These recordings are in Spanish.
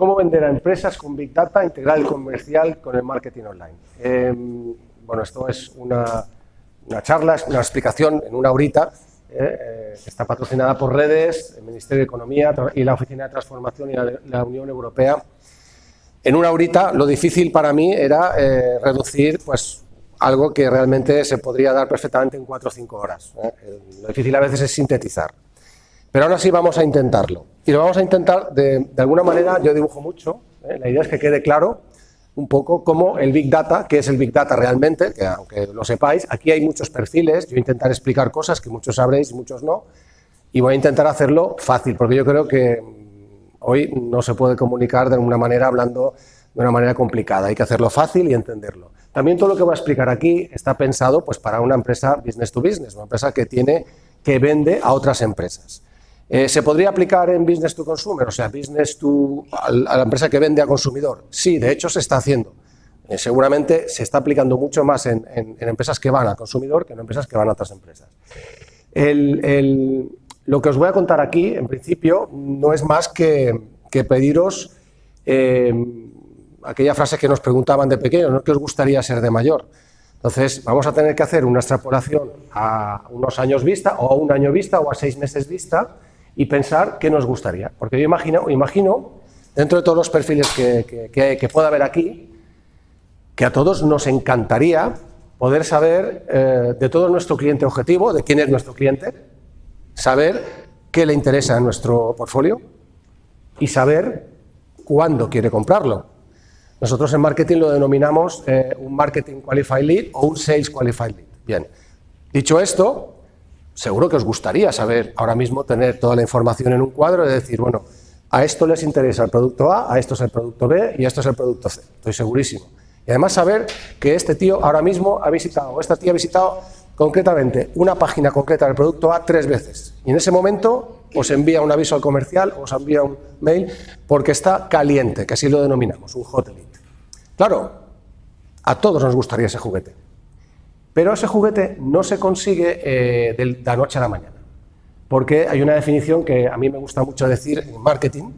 ¿Cómo vender a empresas con Big Data, integrar el comercial con el marketing online? Em, bueno, esto es una, charla, es una explicación en una horita, eh, eh, está patrocinada por Redes, el Ministerio de Economía y la Oficina de Transformación y la, Unión Europea. En una horita lo difícil para mí era eh, reducir pues, algo que realmente se podría dar perfectamente en cuatro o cinco horas. Lo difícil a veces es sintetizar. Pero ahora sí vamos a intentarlo. Y lo vamos a intentar de, alguna manera, yo dibujo mucho, ¿eh? la idea es que quede claro un poco cómo el Big Data, que es el Big Data realmente, que aunque lo sepáis, aquí hay muchos perfiles, yo voy a intentar explicar cosas que muchos sabréis y muchos no, y voy a intentar hacerlo fácil, porque yo creo que hoy no se puede comunicar de una manera hablando de una manera complicada, hay que hacerlo fácil y entenderlo. También todo lo que voy a explicar aquí está pensado pues, para una empresa business to business, una empresa que, tiene, que vende a otras empresas. Eh, ¿Se podría aplicar en business to consumer, o sea, business to, a la empresa que vende a consumidor? Sí, de hecho se está haciendo. Eh, seguramente se está aplicando mucho más en, empresas que van al consumidor que en empresas que van a otras empresas. lo que os voy a contar aquí, en principio, no es más que, pediros eh, aquella frase que nos preguntaban de pequeño, ¿no? ¿qué os gustaría ser de mayor? Entonces, vamos a tener que hacer una extrapolación a unos años vista, o a un año vista, o a seis meses vista, y pensar qué nos gustaría. Porque yo imagino, imagino dentro de todos los perfiles que, que, pueda haber aquí, que a todos nos encantaría poder saber eh, de todo nuestro cliente objetivo, de quién es nuestro cliente, saber qué le interesa en nuestro portfolio y saber cuándo quiere comprarlo. Nosotros en marketing lo denominamos eh, un Marketing Qualified Lead o un Sales Qualified Lead. Bien, dicho esto, seguro que os gustaría saber ahora mismo tener toda la información en un cuadro y decir, bueno, a esto les interesa el producto A, a esto es el producto B y a esto es el producto C. Estoy segurísimo. Y además saber que este tío ahora mismo ha visitado, o esta tía ha visitado concretamente una página concreta del producto A tres veces. Y en ese momento os envía un aviso al comercial, os envía un mail, porque está caliente, que así lo denominamos, un hot lead. Claro, a todos nos gustaría ese juguete. Pero ese juguete no se consigue eh, de la noche a la mañana, porque hay una definición que a mí me gusta mucho decir en marketing,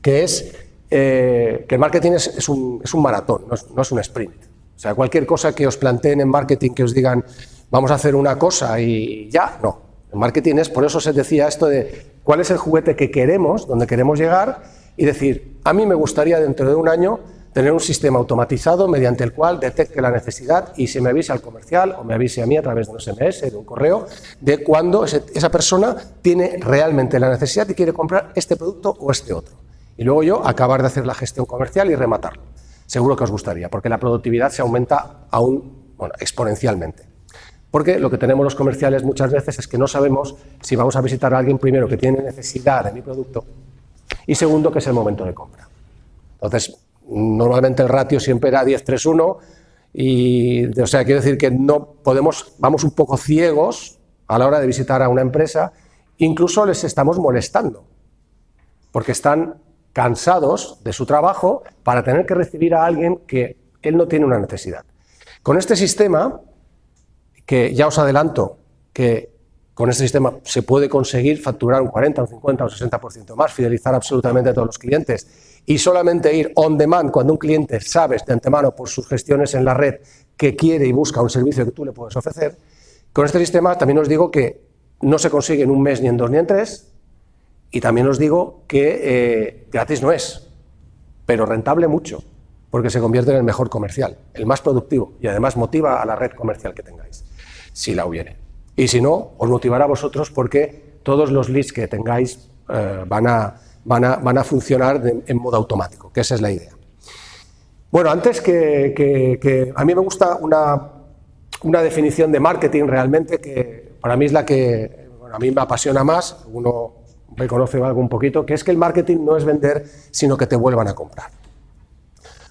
que es eh, que el marketing es, un, maratón, no es, un sprint. O sea, cualquier cosa que os planteen en marketing, que os digan, vamos a hacer una cosa y ya, no. En marketing es, por eso se decía esto de cuál es el juguete que queremos, donde queremos llegar, y decir, a mí me gustaría dentro de un año tener un sistema automatizado mediante el cual detecte la necesidad y se me avise al comercial o me avise a mí a través de un SMS, de un correo, de cuando esa persona tiene realmente la necesidad y quiere comprar este producto o este otro. Y luego yo acabar de hacer la gestión comercial y rematarlo. Seguro que os gustaría, porque la productividad se aumenta aún bueno, exponencialmente. Porque lo que tenemos los comerciales muchas veces es que no sabemos si vamos a visitar a alguien primero que tiene necesidad de mi producto y segundo que es el momento de compra. Entonces, Normalmente el ratio siempre era 10-3-1 y, o sea, quiero decir que no podemos, vamos un poco ciegos a la hora de visitar a una empresa, incluso les estamos molestando, porque están cansados de su trabajo para tener que recibir a alguien que él no tiene una necesidad. Con este sistema, que ya os adelanto que con este sistema se puede conseguir facturar un 40, un 50 o un 60% más, fidelizar absolutamente a todos los clientes y solamente ir on demand cuando un cliente sabe de antemano por sus gestiones en la red que quiere y busca un servicio que tú le puedes ofrecer, con este sistema también os digo que no se consigue en un mes, ni en dos, ni en tres, y también os digo que eh, gratis no es, pero rentable mucho, porque se convierte en el mejor comercial, el más productivo, y además motiva a la red comercial que tengáis, si la hubiere. Y si no, os motivará a vosotros porque todos los leads que tengáis eh, van a van a, funcionar en modo automático, que esa es la idea. Bueno, antes que, a mí me gusta una, definición de marketing realmente que para mí es la que a mí me apasiona más, uno me conoce algo un poquito, que es que el marketing no es vender, sino que te vuelvan a comprar.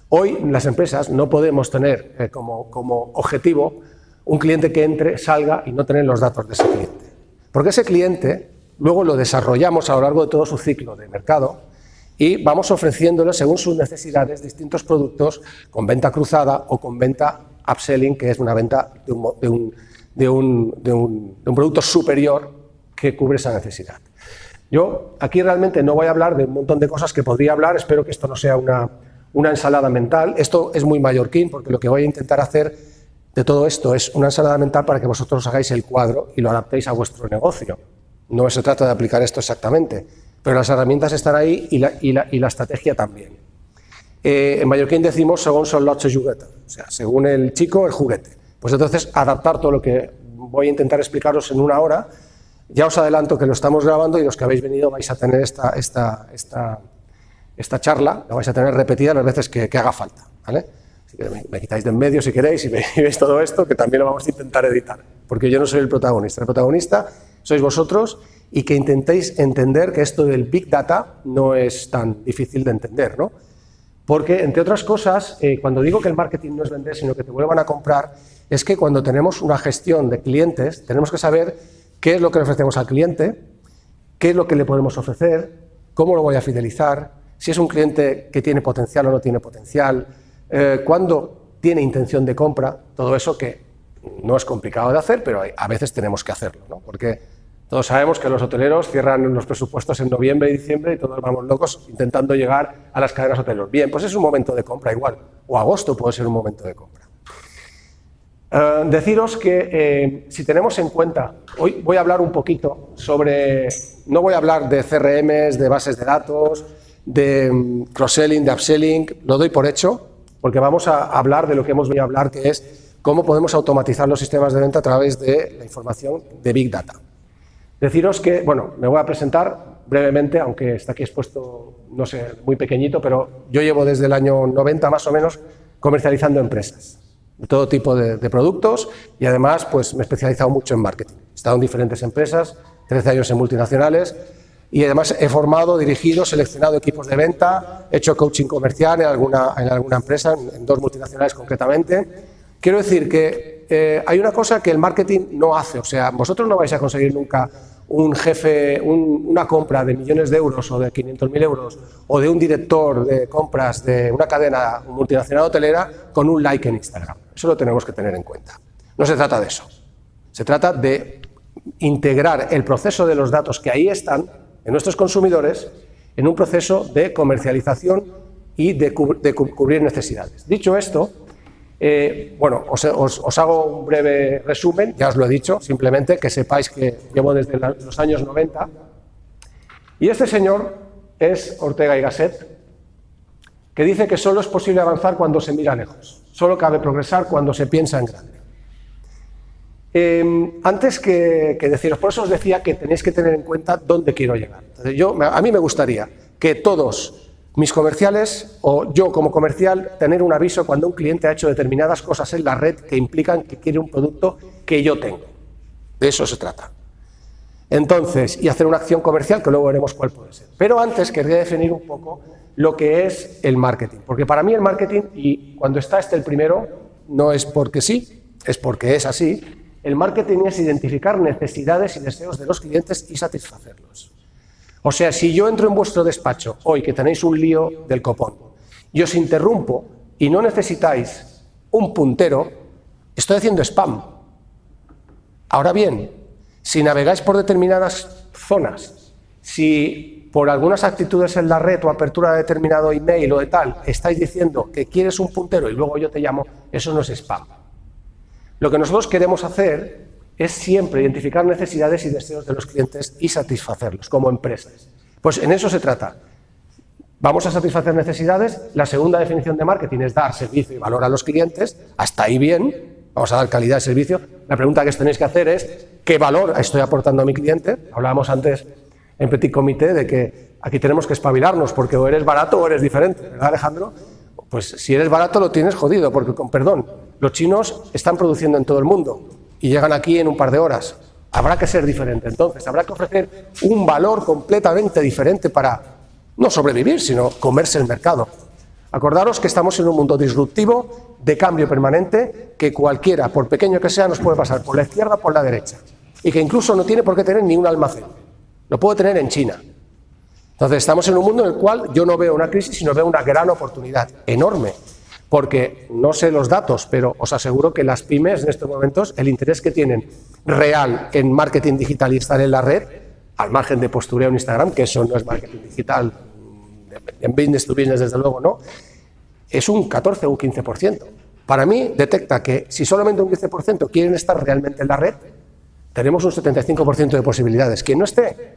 Hoy las empresas no podemos tener eh, como, como objetivo un cliente que entre, salga y no tener los datos de ese cliente. Porque ese cliente Luego lo desarrollamos a lo largo de todo su ciclo de mercado y vamos ofreciéndole, según sus necesidades, distintos productos con venta cruzada o con venta upselling, que es una venta de un, producto superior que cubre esa necesidad. Yo aquí realmente no voy a hablar de un montón de cosas que podría hablar, espero que esto no sea una, una ensalada mental. Esto es muy mallorquín porque lo que voy a intentar hacer de todo esto es una ensalada mental para que vosotros hagáis el cuadro y lo adaptéis a vuestro negocio. No se trata de aplicar esto exactamente, pero las herramientas están ahí y la, estrategia también. Eh, en mallorquín decimos según son los juguetes, o sea, según el chico, el juguete. Pues entonces adaptar todo lo que voy a intentar explicaros en una hora. Ya os adelanto que lo estamos grabando y los que habéis venido vais a tener esta, charla, la vais a tener repetida las veces que, haga falta. ¿vale? Me, quitáis de en medio si queréis y veis todo esto, que también lo vamos a intentar editar, porque yo no soy el protagonista. El protagonista sois vosotros y que intentéis entender que esto del Big Data no es tan difícil de entender, ¿no? Porque, entre otras cosas, eh, cuando digo que el marketing no es vender, sino que te vuelvan a comprar, es que cuando tenemos una gestión de clientes, tenemos que saber qué es lo que le ofrecemos al cliente, qué es lo que le podemos ofrecer, cómo lo voy a fidelizar, si es un cliente que tiene potencial o no tiene potencial, eh, cuándo tiene intención de compra, todo eso que no es complicado de hacer, pero a veces tenemos que hacerlo, ¿no? porque todos sabemos que los hoteleros cierran los presupuestos en noviembre y diciembre y todos vamos locos intentando llegar a las cadenas hoteleras. Bien, pues es un momento de compra igual, o agosto puede ser un momento de compra. Uh, deciros que eh, si tenemos en cuenta, hoy voy a hablar un poquito sobre, no voy a hablar de CRMs, de bases de datos, de um, cross-selling, de upselling, lo doy por hecho, porque vamos a hablar de lo que hemos venido a hablar, que es cómo podemos automatizar los sistemas de venta a través de la información de Big Data. Deciros que, bueno, me voy a presentar brevemente, aunque está aquí expuesto, no sé, muy pequeñito, pero yo llevo desde el año 90 más o menos comercializando empresas, de todo tipo de, de productos y además pues me he especializado mucho en marketing. He estado en diferentes empresas, 13 años en multinacionales y además he formado, dirigido, seleccionado equipos de venta, he hecho coaching comercial en alguna, en alguna empresa, en, en dos multinacionales concretamente. Quiero decir que eh, hay una cosa que el marketing no hace, o sea, vosotros no vais a conseguir nunca un jefe, un, una compra de millones de euros o de 500.000 euros o de un director de compras de una cadena multinacional hotelera con un like en Instagram. Eso lo tenemos que tener en cuenta. No se trata de eso. Se trata de integrar el proceso de los datos que ahí están en nuestros consumidores en un proceso de comercialización y de, de cubrir necesidades. Dicho esto, eh, bueno, os, hago un breve resumen, ya os lo he dicho, simplemente que sepáis que llevo desde los años 90. Y este señor es Ortega y Gasset, que dice que solo es posible avanzar cuando se mira lejos, solo cabe progresar cuando se piensa en grande. Eh, antes que, deciros, por eso os decía que tenéis que tener en cuenta dónde quiero llegar. Yo, a mí me gustaría que todos mis comerciales o yo como comercial tener un aviso cuando un cliente ha hecho determinadas cosas en la red que implican que quiere un producto que yo tengo. De eso se trata. Entonces, y hacer una acción comercial que luego veremos cuál puede ser. Pero antes querría definir un poco lo que es el marketing. Porque para mí el marketing, y cuando está este el primero, no es porque sí, es porque es así, el marketing es identificar necesidades y deseos de los clientes y satisfacerlos. O sea, si yo entro en vuestro despacho hoy que tenéis un lío del copón y os interrumpo y no necesitáis un puntero, estoy haciendo spam. Ahora bien, si navegáis por determinadas zonas, si por algunas actitudes en la red o apertura de determinado email o de tal, estáis diciendo que quieres un puntero y luego yo te llamo, eso no es spam. Lo que nosotros queremos hacer es siempre identificar necesidades y deseos de los clientes y satisfacerlos como empresas. Pues en eso se trata. Vamos a satisfacer necesidades. La segunda definición de marketing es dar servicio y valor a los clientes. Hasta ahí bien. Vamos a dar calidad de servicio. La pregunta que os tenéis que hacer es ¿qué valor estoy aportando a mi cliente? Hablábamos antes en Petit Comité de que aquí tenemos que espabilarnos porque o eres barato o eres diferente, ¿verdad Alejandro? Pues si eres barato lo tienes jodido porque, con perdón, los chinos están produciendo en todo el mundo y llegan aquí en un par de horas. Habrá que ser diferente. Entonces, habrá que ofrecer un valor completamente diferente para no sobrevivir, sino comerse el mercado. Acordaros que estamos en un mundo disruptivo, de cambio permanente, que cualquiera, por pequeño que sea, nos puede pasar por la izquierda o por la derecha. Y que incluso no tiene por qué tener ni un almacén. Lo puede tener en China. Entonces, estamos en un mundo en el cual yo no veo una crisis, sino veo una gran oportunidad, enorme porque no sé los datos, pero os aseguro que las pymes en estos momentos, el interés que tienen real en marketing digital y estar en la red, al margen de postureo en Instagram, que eso no es marketing digital, en business to business desde luego no, es un 14 o un 15%. Para mí detecta que si solamente un 15% quieren estar realmente en la red, tenemos un 75% de posibilidades. Quien no esté,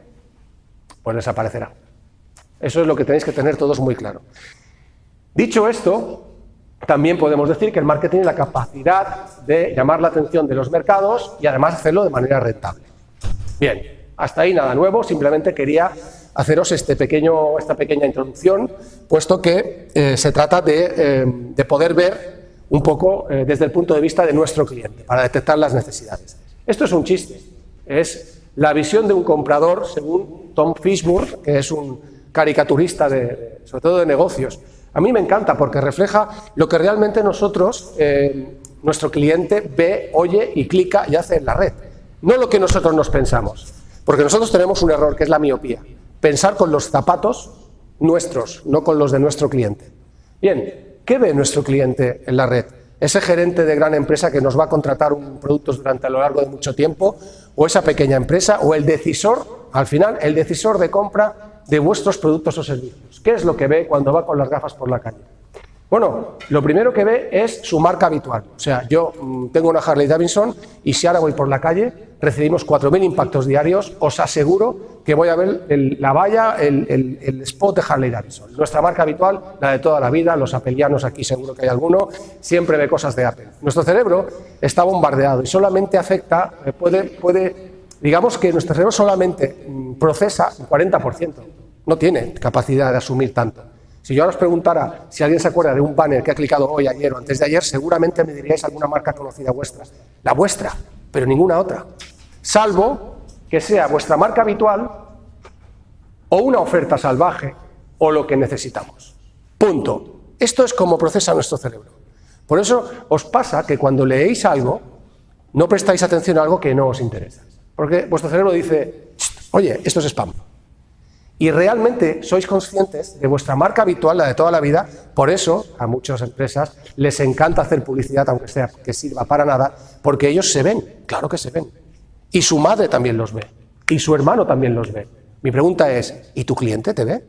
pues desaparecerá. Eso es lo que tenéis que tener todos muy claro. Dicho esto, también podemos decir que el marketing tiene la capacidad de llamar la atención de los mercados y además hacerlo de manera rentable. Bien, hasta ahí nada nuevo, simplemente quería haceros este pequeño, esta pequeña introducción, puesto que eh, se trata de, eh, de, poder ver un poco eh, desde el punto de vista de nuestro cliente, para detectar las necesidades. Esto es un chiste, es la visión de un comprador según Tom Fishburne, que es un caricaturista, de, sobre todo de negocios. A mí me encanta porque refleja lo que realmente nosotros, eh, nuestro cliente, ve, oye y clica y hace en la red. No lo que nosotros nos pensamos, porque nosotros tenemos un error que es la miopía. Pensar con los zapatos nuestros, no con los de nuestro cliente. Bien, ¿qué ve nuestro cliente en la red? ese gerente de gran empresa que nos va a contratar un producto durante a lo largo de mucho tiempo, o esa pequeña empresa, o el decisor, al final, el decisor de compra de vuestros productos o servicios. ¿Qué es lo que ve cuando va con las gafas por la calle? Bueno, lo primero que ve es su marca habitual. O sea, yo mm, tengo una Harley Davidson y si ahora voy por la calle, recibimos 4.000 impactos diarios, os aseguro que voy a ver la valla, el, spot de Harley Davidson. Nuestra marca habitual, la de toda la vida, los apelianos aquí seguro que hay alguno, siempre ve cosas de Apple. Nuestro cerebro está bombardeado y solamente afecta, eh, puede, puede digamos que nuestro cerebro solamente mm, procesa un 40%, no tiene capacidad de asumir tanto. Si yo ahora os preguntara si alguien se acuerda de un banner que ha clicado hoy, ayer o antes de ayer, seguramente me diríais alguna marca conocida vuestra. La vuestra, pero ninguna otra. Salvo que sea vuestra marca habitual o una oferta salvaje o lo que necesitamos. Punto. Esto es como procesa nuestro cerebro. Por eso os pasa que cuando leéis algo, no prestáis atención a algo que no os interesa. Porque vuestro cerebro dice, oye, esto es spam y realmente sois conscientes de vuestra marca habitual, la de toda la vida, por eso a muchas empresas les encanta hacer publicidad, aunque sea que sirva para nada, porque ellos se ven, claro que se ven. Y su madre también los ve, y su hermano también los ve. Mi pregunta es, ¿y tu cliente te ve?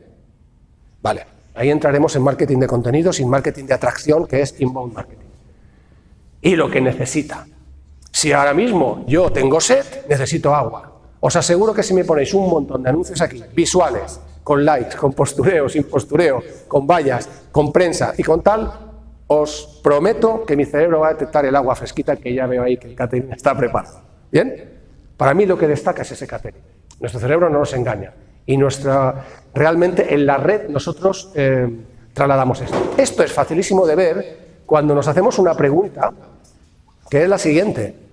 Vale, ahí entraremos en marketing de contenidos y en marketing de atracción, que es inbound marketing. Y lo que necesita. Si ahora mismo yo tengo sed, necesito agua. Os aseguro que si me ponéis un montón de anuncios aquí, visuales, con likes, con postureo, sin postureo, con vallas, con prensa y con tal, os prometo que mi cerebro va a detectar el agua fresquita que ya veo ahí que el catering está preparado. ¿Bien? Para mí lo que destaca es ese catering. Nuestro cerebro no nos engaña. Y nuestra, realmente en la red nosotros eh, trasladamos esto. Esto es facilísimo de ver cuando nos hacemos una pregunta que es la siguiente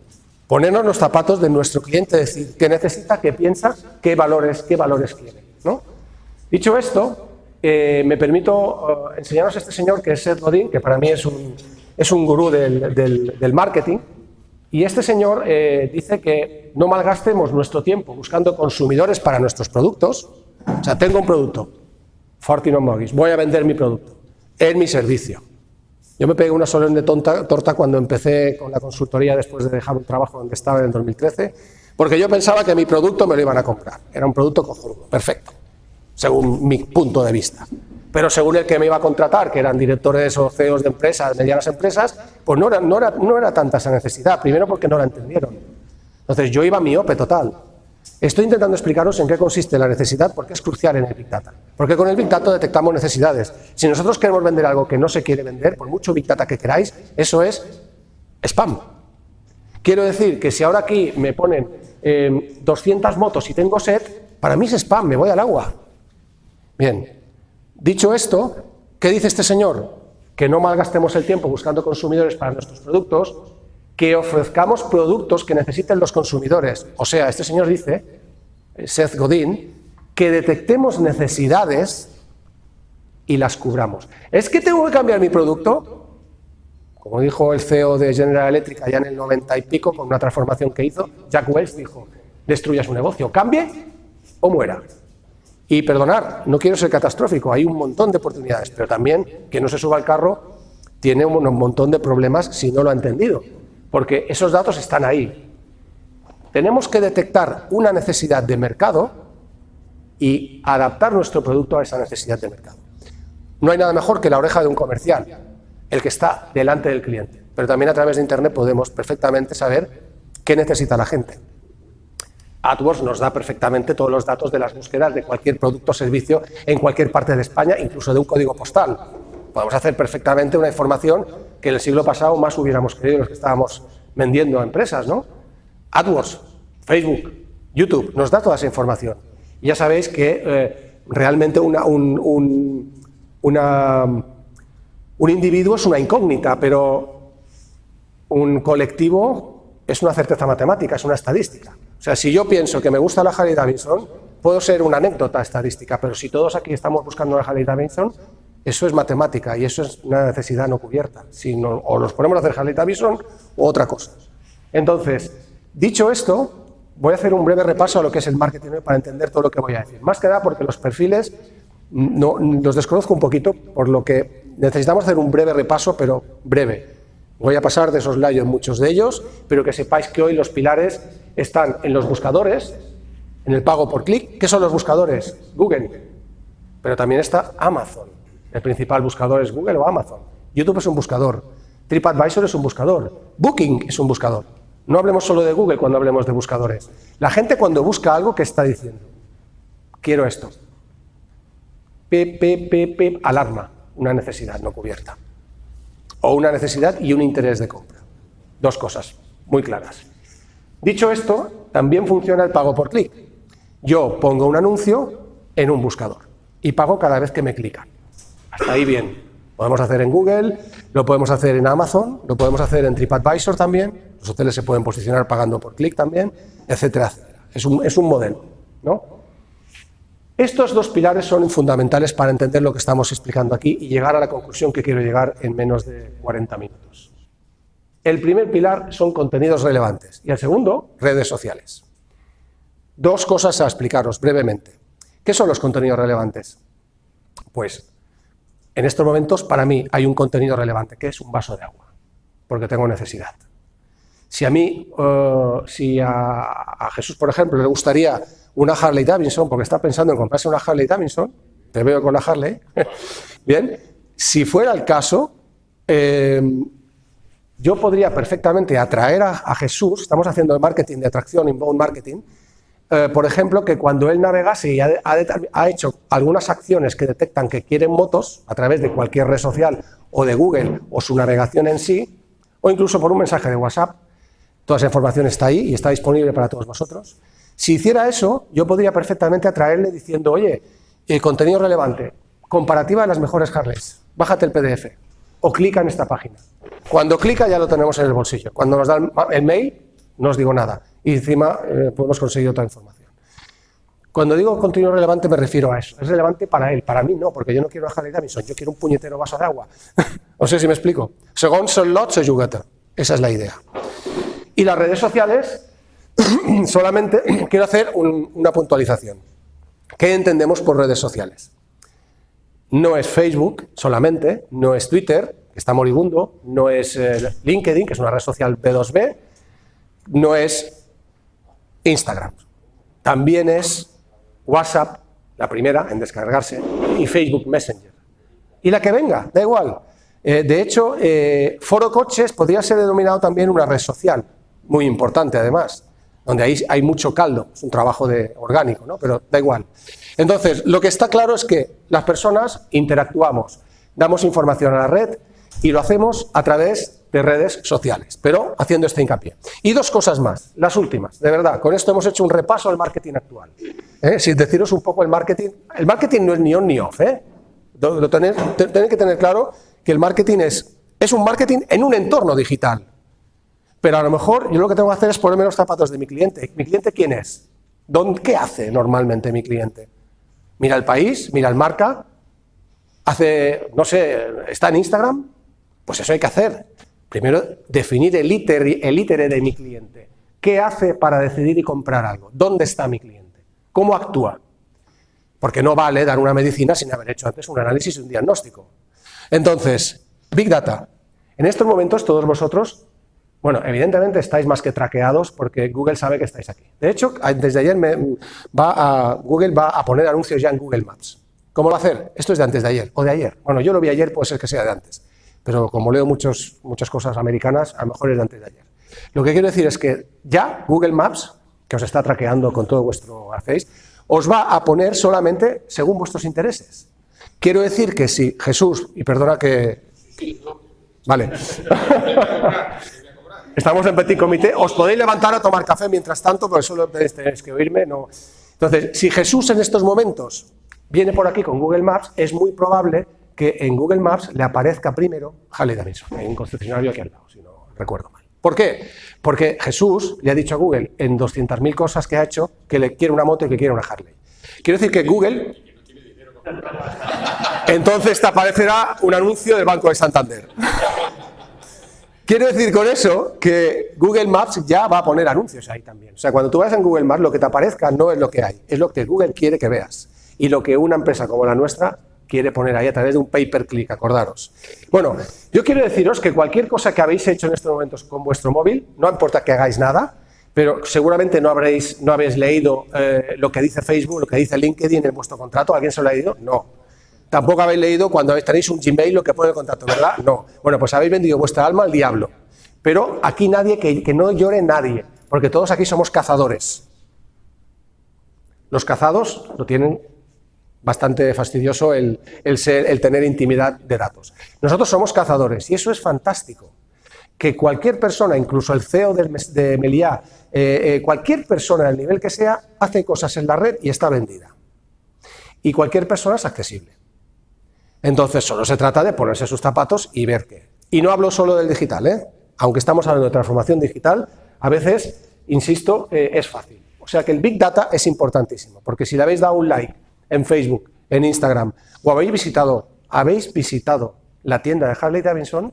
ponernos los zapatos de nuestro cliente, decir qué necesita, qué piensa, qué valores, qué valores quiere. ¿no? Dicho esto, eh, me permito eh, enseñaros a este señor que es Seth Godin, que para mí es un, es un gurú del, del, marketing, y este señor eh, dice que no malgastemos nuestro tiempo buscando consumidores para nuestros productos. O sea, tengo un producto, Fortino Mortgage, voy a vender mi producto, en mi servicio. Yo me pegué una solemne tonta, torta cuando empecé con la consultoría después de dejar un trabajo donde estaba en el 2013, porque yo pensaba que mi producto me lo iban a comprar. Era un producto cojonudo, perfecto, según mi punto de vista. Pero según el que me iba a contratar, que eran directores o CEOs de empresas, medianas empresas, pues no era, no era, no era tanta esa necesidad. Primero porque no la entendieron. Entonces yo iba miope total. Estoy intentando explicaros en qué consiste la necesidad porque es crucial en el Big Data. Porque con el Big Data detectamos necesidades. Si nosotros queremos vender algo que no se quiere vender, por mucho Big Data que queráis, eso es spam. Quiero decir que si ahora aquí me ponen 200 eh, motos y tengo set, para mí es spam, me voy al agua. Bien, dicho esto, ¿qué dice este señor? Que no malgastemos el tiempo buscando consumidores para nuestros productos, que ofrezcamos productos que necesiten los consumidores. O sea, este señor dice, Seth Godin, que detectemos necesidades y las cubramos. ¿Es que tengo que cambiar mi producto? Como dijo el CEO de General Electric allá en el 90 y pico, con una transformación que hizo, Jack Welch dijo, destruya su negocio, cambie o muera. Y perdonar, no quiero ser catastrófico, hay un montón de oportunidades, pero también que no se suba al carro tiene un montón de problemas si no lo ha entendido porque esos datos están ahí. Tenemos que detectar una necesidad de mercado y adaptar nuestro producto a esa necesidad de mercado. No hay nada mejor que la oreja de un comercial, el que está delante del cliente, pero también a través de Internet podemos perfectamente saber qué necesita la gente. AdWords nos da perfectamente todos los datos de las búsquedas de cualquier producto o servicio en cualquier parte de España, incluso de un código postal. Podemos hacer perfectamente una información que el siglo pasado más hubiéramos creído los que estábamos vendiendo a empresas, ¿no? AdWords, Facebook, YouTube, nos da toda esa información. Ya sabéis que eh, realmente un, un individuo es una incógnita, pero un colectivo es una certeza matemática, es una estadística. O sea, si yo pienso que me gusta la Harley Davidson, puedo ser una anécdota estadística, pero si todos aquí estamos buscando la Harley Davidson, eso es matemática y eso es una necesidad no cubierta. Si o nos ponemos a hacer Harley Davidson o otra cosa. Entonces, dicho esto, voy a hacer un breve repaso a lo que es el marketing para entender todo lo que voy a decir. Más que nada porque los perfiles no, los desconozco un poquito, por lo que necesitamos hacer un breve repaso, pero breve. Voy a pasar de esos en muchos de ellos, pero que sepáis que hoy los pilares están en los buscadores, en el pago por clic. ¿Qué son los buscadores? Google. Pero también está Amazon. El principal buscador es Google o Amazon. YouTube es un buscador. TripAdvisor es un buscador. Booking es un buscador. No hablemos solo de Google cuando hablemos de buscadores. La gente cuando busca algo, ¿qué está diciendo? Quiero esto. P, alarma, una necesidad no cubierta. O una necesidad y un interés de compra. Dos cosas muy claras. Dicho esto, también funciona el pago por clic. Yo pongo un anuncio en un buscador y pago cada vez que me clican. Hasta ahí bien. Podemos hacer en Google, lo podemos hacer en Amazon, lo podemos hacer en TripAdvisor también, los hoteles se pueden posicionar pagando por clic también, etcétera, etcétera. Es un, es un modelo. ¿no? Estos dos pilares son fundamentales para entender lo que estamos explicando aquí y llegar a la conclusión que quiero llegar en menos de 40 minutos. El primer pilar son contenidos relevantes y el segundo, redes sociales. Dos cosas a explicaros brevemente. ¿Qué son los contenidos relevantes? Pues en estos momentos para mí hay un contenido relevante, que es un vaso de agua, porque tengo necesidad. Si a mí, uh, si a Jesús, por ejemplo, le gustaría una Harley Davidson, porque está pensando en comprarse una Harley Davidson, te veo con la Harley, bien, si fuera el caso, eh, yo podría perfectamente atraer a, Jesús, estamos haciendo el marketing de atracción, inbound marketing, eh, por ejemplo, que cuando él navegase y ha, hecho algunas acciones que detectan que quieren motos a través de cualquier red social o de Google o su navegación en sí, o incluso por un mensaje de WhatsApp, toda esa información está ahí y está disponible para todos vosotros, si hiciera eso, yo podría perfectamente atraerle diciendo, oye, contenido relevante, comparativa de las mejores Harleys, bájate el PDF o clica en esta página. Cuando clica ya lo tenemos en el bolsillo. Cuando nos da el mail, no os digo nada. Y encima eh, podemos conseguir otra información. Cuando digo contenido relevante me refiero a eso. Es relevante para él, para mí no, porque yo no quiero a Harley Davidson, yo quiero un puñetero vaso de agua. no sé si me explico. Según son lots o Esa es la idea. Y las redes sociales solamente quiero hacer una puntualización. ¿Qué entendemos por redes sociales? No es Facebook solamente, no es Twitter, que está moribundo, no es eh, LinkedIn, que es una red social B2B, no es Instagram. También es WhatsApp, la primera en descargarse, y Facebook Messenger. Y la que venga, da igual. Eh, de hecho, eh, Foro Coches podría ser denominado también una red social, muy importante además donde hay mucho caldo, es un trabajo de orgánico, ¿no? pero da igual. Entonces, lo que está claro es que las personas interactuamos, damos información a la red y lo hacemos a través de redes sociales, pero haciendo este hincapié. Y dos cosas más, las últimas, de verdad, con esto hemos hecho un repaso al marketing actual. ¿eh? Sin deciros un poco el marketing, el marketing no es ni on ni off, ¿eh? tener, que tener claro que el marketing es, es un marketing en un entorno digital, pero a lo mejor yo lo que tengo que hacer es ponerme los zapatos de mi cliente. ¿Mi cliente quién es? ¿Qué hace normalmente mi cliente? Mira el país, mira el marca, hace, no sé, está en Instagram, pues eso hay que hacer. Primero, definir el ítere, el de mi cliente. ¿Qué hace para decidir y comprar algo? ¿Dónde está mi cliente? ¿Cómo actúa? Porque no vale dar una medicina sin haber hecho antes un análisis y un diagnóstico. Entonces, Big Data. En estos momentos todos vosotros Bueno, evidentemente estáis más que traqueados porque Google sabe que estáis aquí. De hecho, desde ayer me va a, Google va a poner anuncios ya en Google Maps. ¿Cómo va a hacer? Esto es de antes de ayer o de ayer. Bueno, yo lo vi ayer, puede ser que sea de antes. Pero como leo muchos, muchas cosas americanas, a lo mejor es de antes de ayer. Lo que quiero decir es que ya Google Maps, que os está traqueando con todo vuestro Face, os va a poner solamente según vuestros intereses. Quiero decir que si Jesús, y perdona que... Vale. Estamos en petit comité, os podéis levantar a tomar café mientras tanto, porque solo tenéis que oírme. No. Entonces, si Jesús en estos momentos viene por aquí con Google Maps, es muy probable que en Google Maps le aparezca primero Harley Davidson, en un concesionario aquí al lado, si no recuerdo mal. ¿Por qué? Porque Jesús le ha dicho a Google en 200.000 cosas que ha hecho que le quiere una moto y que quiere una Harley. Quiero decir que Google... Entonces te aparecerá un anuncio del Banco de Santander. Quiero decir con eso que Google Maps ya va a poner anuncios ahí también. O sea, cuando tú vas en Google Maps, lo que te aparezca no es lo que hay, es lo que Google quiere que veas. Y lo que una empresa como la nuestra quiere poner ahí a través de un pay-per-click, acordaros. Bueno, yo quiero deciros que cualquier cosa que habéis hecho en estos momentos con vuestro móvil, no importa que hagáis nada, pero seguramente no, habréis, no habéis leído eh, lo que dice Facebook, lo que dice LinkedIn en vuestro contrato, ¿alguien se lo ha leído? No. Tampoco habéis leído cuando tenéis un Gmail lo que pone el contrato, ¿verdad? No. Bueno, pues habéis vendido vuestra alma al diablo. Pero aquí nadie, que, que no llore nadie, porque todos aquí somos cazadores. Los cazados lo tienen bastante fastidioso el, tener intimidad de datos. Nosotros somos cazadores y eso es fantástico. Que cualquier persona, incluso el CEO de, Meliá, eh, eh, cualquier persona del nivel que sea, hace cosas en la red y está vendida. Y cualquier persona es accesible. Entonces solo se trata de ponerse sus zapatos y ver qué. Y no hablo solo del digital, ¿eh? aunque estamos hablando de transformación digital, a veces, insisto, es fácil. O sea que el Big Data es importantísimo, porque si le habéis dado un like en Facebook, en Instagram, o habéis visitado, habéis visitado la tienda de Harley Davidson,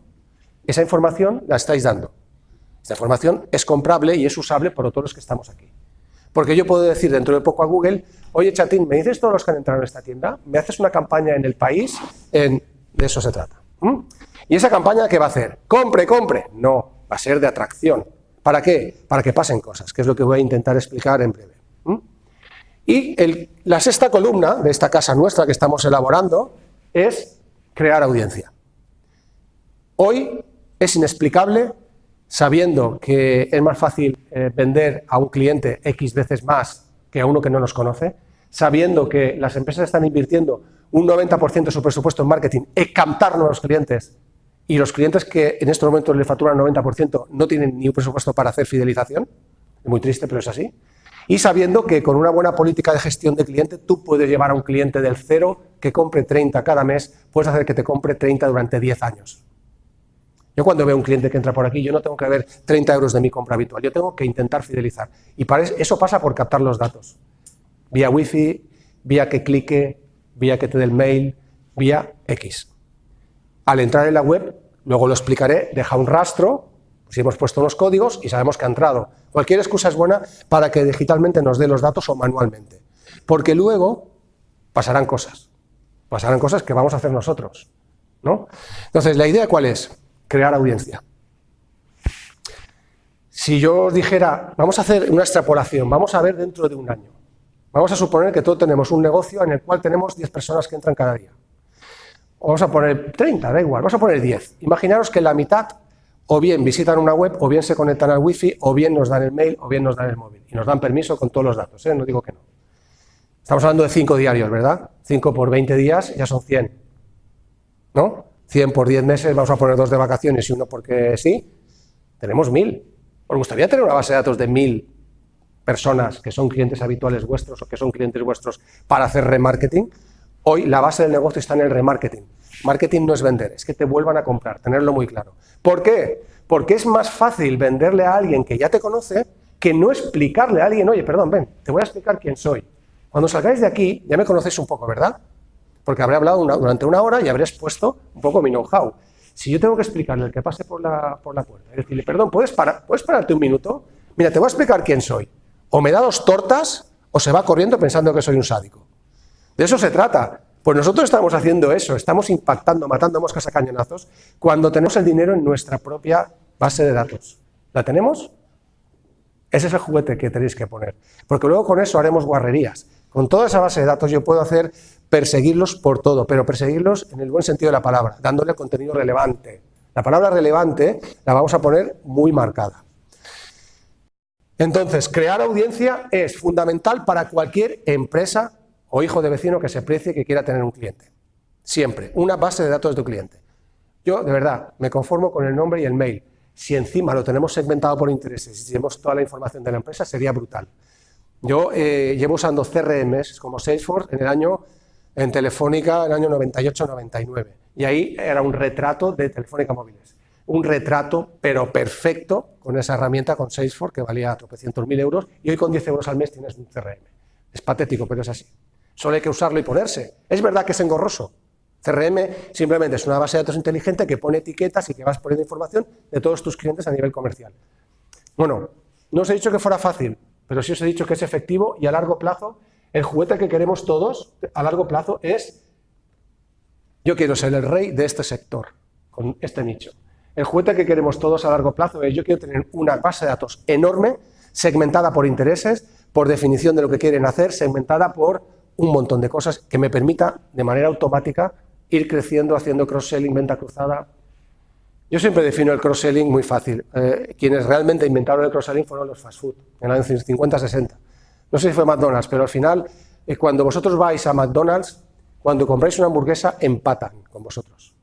esa información la estáis dando. Esta información es comprable y es usable por todos los que estamos aquí. Porque yo puedo decir dentro de poco a Google, oye chatín, ¿me dices todos los que han entrado en esta tienda? ¿Me haces una campaña en el país? En... De eso se trata. ¿Y esa campaña qué va a hacer? ¿Compre, compre? No, va a ser de atracción. ¿Para qué? Para que pasen cosas, que es lo que voy a intentar explicar en breve. Y la sexta columna de esta casa nuestra que estamos elaborando es crear audiencia. Hoy es inexplicable, sabiendo que es más fácil eh, vender a un cliente X veces más que a uno que no nos conoce, sabiendo que las empresas están invirtiendo un 90% de su presupuesto en marketing en captar nuevos clientes y los clientes que en estos momentos le facturan 90% no tienen ni un presupuesto para hacer fidelización, es muy triste pero es así, y sabiendo que con una buena política de gestión de cliente tú puedes llevar a un cliente del cero que compre 30 cada mes, puedes hacer que te compre 30 durante 10 años. Yo cuando veo un cliente que entra por aquí, yo no tengo que ver 30 euros de mi compra habitual, yo tengo que intentar fidelizar. Y para eso pasa por captar los datos. Vía wifi, vía que clique, vía que te dé el mail, vía X. Al entrar en la web, luego lo explicaré, deja un rastro si hemos puesto los códigos y sabemos que ha entrado. Cualquier excusa es buena para que digitalmente nos dé los datos o manualmente. Porque luego pasarán cosas. Pasarán cosas que vamos a hacer nosotros. ¿no? Entonces, ¿la idea cuál es? Crear audiencia. Si yo dijera, vamos a hacer una extrapolación, vamos a ver dentro de un año. Vamos a suponer que todos tenemos un negocio en el cual tenemos 10 personas que entran cada día. vamos a poner 30, da igual, vamos a poner 10. Imaginaros que la mitad o bien visitan una web, o bien se conectan al wifi, o bien nos dan el mail, o bien nos dan el móvil. Y nos dan permiso con todos los datos, ¿eh? no digo que no. Estamos hablando de 5 diarios, ¿verdad? 5 por 20 días ya son 100. ¿No? 100 por 10 meses, vamos a poner dos de vacaciones y uno porque sí. Tenemos 1000. ¿Os gustaría tener una base de datos de 1000 personas que son clientes habituales vuestros o que son clientes vuestros para hacer remarketing? Hoy la base del negocio está en el remarketing. Marketing no es vender, es que te vuelvan a comprar, tenerlo muy claro. ¿Por qué? Porque es más fácil venderle a alguien que ya te conoce que no explicarle a alguien, oye, perdón, ven, te voy a explicar quién soy. Cuando salgáis de aquí, ya me conocéis un poco, ¿verdad? Porque habré hablado durante una hora y habré expuesto un poco mi know-how. Si yo tengo que explicarle al que pase por la, por la puerta, decirle, perdón, ¿puedes, parar, ¿puedes pararte un minuto? Mira, te voy a explicar quién soy. O me da dos tortas o se va corriendo pensando que soy un sádico. De eso se trata. Pues nosotros estamos haciendo eso, estamos impactando, matando moscas a cañonazos, cuando tenemos el dinero en nuestra propia base de datos. ¿La tenemos? Ese es el juguete que tenéis que poner. Porque luego con eso haremos guarrerías. Con toda esa base de datos yo puedo hacer perseguirlos por todo, pero perseguirlos en el buen sentido de la palabra, dándole contenido relevante. La palabra relevante la vamos a poner muy marcada. Entonces, crear audiencia es fundamental para cualquier empresa o hijo de vecino que se precie que quiera tener un cliente. Siempre, una base de datos de tu cliente. Yo, de verdad, me conformo con el nombre y el mail. Si encima lo tenemos segmentado por intereses y tenemos toda la información de la empresa, sería brutal. Yo eh, llevo usando CRMs como Salesforce en el año, en Telefónica, en el año 98-99. Y ahí era un retrato de Telefónica Móviles. Un retrato, pero perfecto, con esa herramienta, con Salesforce, que valía tropecientos mil euros, y hoy con 10 euros al mes tienes un CRM. Es patético, pero es así. Solo hay que usarlo y ponerse. Es verdad que es engorroso, CRM simplemente es una base de datos inteligente que pone etiquetas y que vas poniendo información de todos tus clientes a nivel comercial. Bueno, no os he dicho que fuera fácil, pero sí os he dicho que es efectivo y a largo plazo, el juguete que queremos todos a largo plazo es, yo quiero ser el rey de este sector, con este nicho. El juguete que queremos todos a largo plazo es, yo quiero tener una base de datos enorme, segmentada por intereses, por definición de lo que quieren hacer, segmentada por un montón de cosas que me permita de manera automática ir creciendo haciendo cross-selling, venta cruzada. Yo siempre defino el cross-selling muy fácil. Eh, quienes realmente inventaron el cross-selling fueron los fast food, en los años 50-60. No sé si fue McDonald's, pero al final, eh, cuando vosotros vais a McDonald's, cuando compráis una hamburguesa, empatan con vosotros.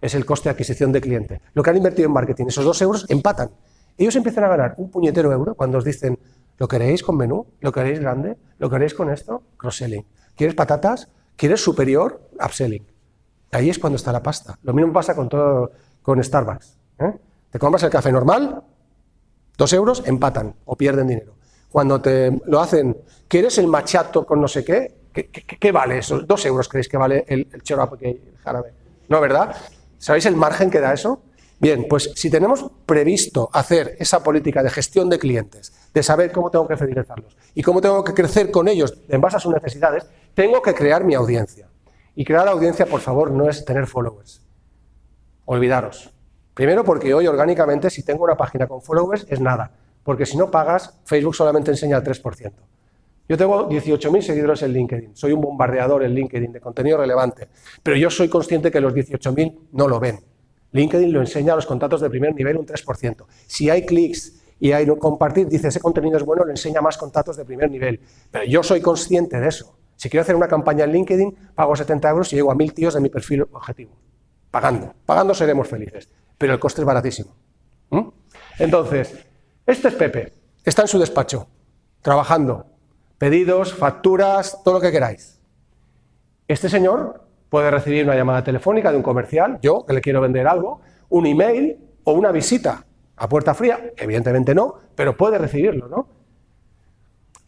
Es el coste de adquisición de cliente. Lo que han invertido en marketing, esos dos euros, empatan. Ellos empiezan a ganar un puñetero euro cuando os dicen, ¿lo queréis con menú? ¿Lo queréis grande? ¿Lo queréis con esto? Cross-selling. ¿Quieres patatas? ¿Quieres superior? Upselling. Ahí es cuando está la pasta. Lo mismo pasa con, todo, con Starbucks. ¿eh? Te compras el café normal, dos euros, empatan o pierden dinero. Cuando te lo hacen, ¿quieres el machato con no sé qué? ¿Qué, vale eso? ¿Dos euros creéis que vale el, el que el jarabe? ¿No, verdad? ¿Sabéis el margen que da eso? Bien, pues si tenemos previsto hacer esa política de gestión de clientes, de saber cómo tengo que fidelizarlos y cómo tengo que crecer con ellos en base a sus necesidades, tengo que crear mi audiencia. Y crear audiencia, por favor, no es tener followers. Olvidaros. Primero porque hoy orgánicamente si tengo una página con followers es nada, porque si no pagas, Facebook solamente enseña el 3%. Yo tengo 18.000 seguidores en LinkedIn, soy un bombardeador en LinkedIn de contenido relevante, pero yo soy consciente que los 18.000 no lo ven. LinkedIn lo enseña a los contactos de primer nivel un 3%. Si hay clics y hay compartir, dice ese contenido es bueno, lo enseña más contactos de primer nivel. Pero yo soy consciente de eso. Si quiero hacer una campaña en LinkedIn, pago 70 euros y llego a mil tíos de mi perfil objetivo. Pagando. Pagando seremos felices, pero el coste es baratísimo. ¿Mm? Entonces, este es Pepe. Está en su despacho, trabajando. Pedidos, facturas, todo lo que queráis. Este señor puede recibir una llamada telefónica de un comercial, yo que le quiero vender algo, un email o una visita a puerta fría, evidentemente no, pero puede recibirlo, ¿no?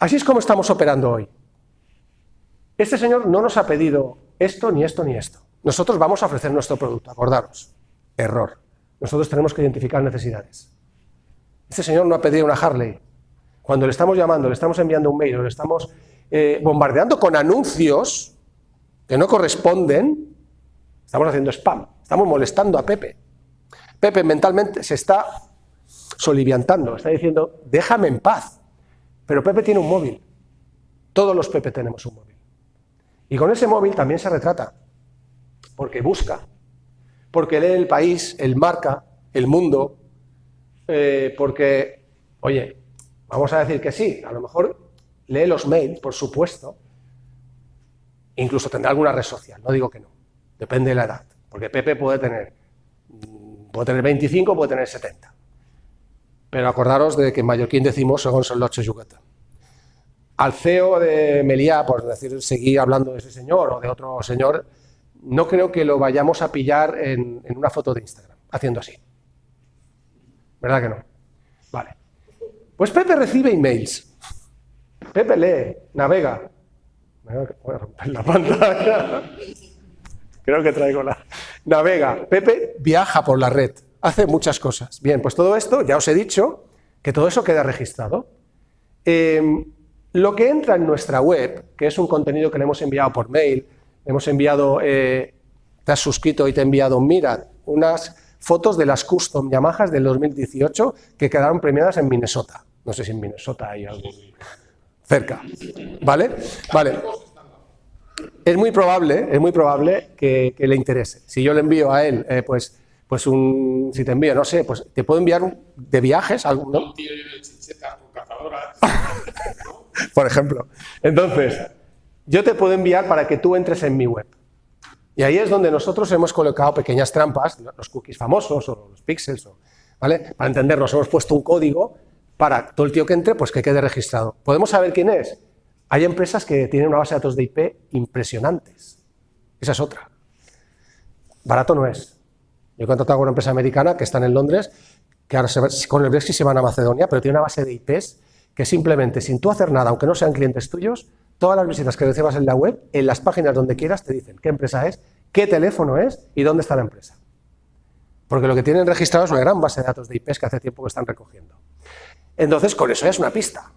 Así es como estamos operando hoy. Este señor no nos ha pedido esto, ni esto, ni esto. Nosotros vamos a ofrecer nuestro producto, acordaros. Error. Nosotros tenemos que identificar necesidades. Este señor no ha pedido una Harley. Cuando le estamos llamando, le estamos enviando un mail, le estamos eh, bombardeando con anuncios que no corresponden, estamos haciendo spam, estamos molestando a Pepe. Pepe mentalmente se está soliviantando, está diciendo, déjame en paz. Pero Pepe tiene un móvil. Todos los Pepe tenemos un móvil. Y con ese móvil también se retrata, porque busca, porque lee el país, el marca, el mundo, eh, porque, oye, vamos a decir que sí, a lo mejor lee los mails, por supuesto, incluso tendrá alguna red social, no digo que no, depende de la edad, porque Pepe puede tener, puede tener 25, puede tener 70. Pero acordaros de que en mallorquín decimos según son los Yucatán al CEO de Meliá, por decir, seguir hablando de ese señor o de otro señor, no creo que lo vayamos a pillar en, una foto de Instagram, haciendo así. ¿Verdad que no? Vale. Pues Pepe recibe emails. Pepe lee, navega. Voy a romper la pantalla. Creo que traigo la... Navega. Pepe viaja por la red, hace muchas cosas. Bien, pues todo esto, ya os he dicho, que todo eso queda registrado. Eh, lo que entra en nuestra web, que es un contenido que le hemos enviado por mail, hemos enviado, eh, te has suscrito y te he enviado, mira, unas fotos de las custom Yamahas del 2018 que quedaron premiadas en Minnesota. No sé si en Minnesota hay algo cerca. ¿Vale? Vale. Es muy probable, es muy probable que, le interese. Si yo le envío a él, eh, pues, pues un, si te envío, no sé, pues te puedo enviar un, de viajes, algo, ¿no? Por ejemplo. Entonces, yo te puedo enviar para que tú entres en mi web. Y ahí es donde nosotros hemos colocado pequeñas trampas, los cookies famosos o los pixels, ¿vale? Para entendernos, hemos puesto un código para todo el tío que entre, pues que quede registrado. ¿Podemos saber quién es? Hay empresas que tienen una base de datos de IP impresionantes. Esa es otra. Barato no es. Yo he contratado con una empresa americana que está en Londres, que ahora con el Brexit se van a Macedonia, pero tiene una base de IPs que simplemente, sin tú hacer nada, aunque no sean clientes tuyos, todas las visitas que recibas en la web, en las páginas donde quieras, te dicen qué empresa es, qué teléfono es y dónde está la empresa. Porque lo que tienen registrado es una gran base de datos de IPs que hace tiempo que están recogiendo. Entonces, con eso ya es una pista.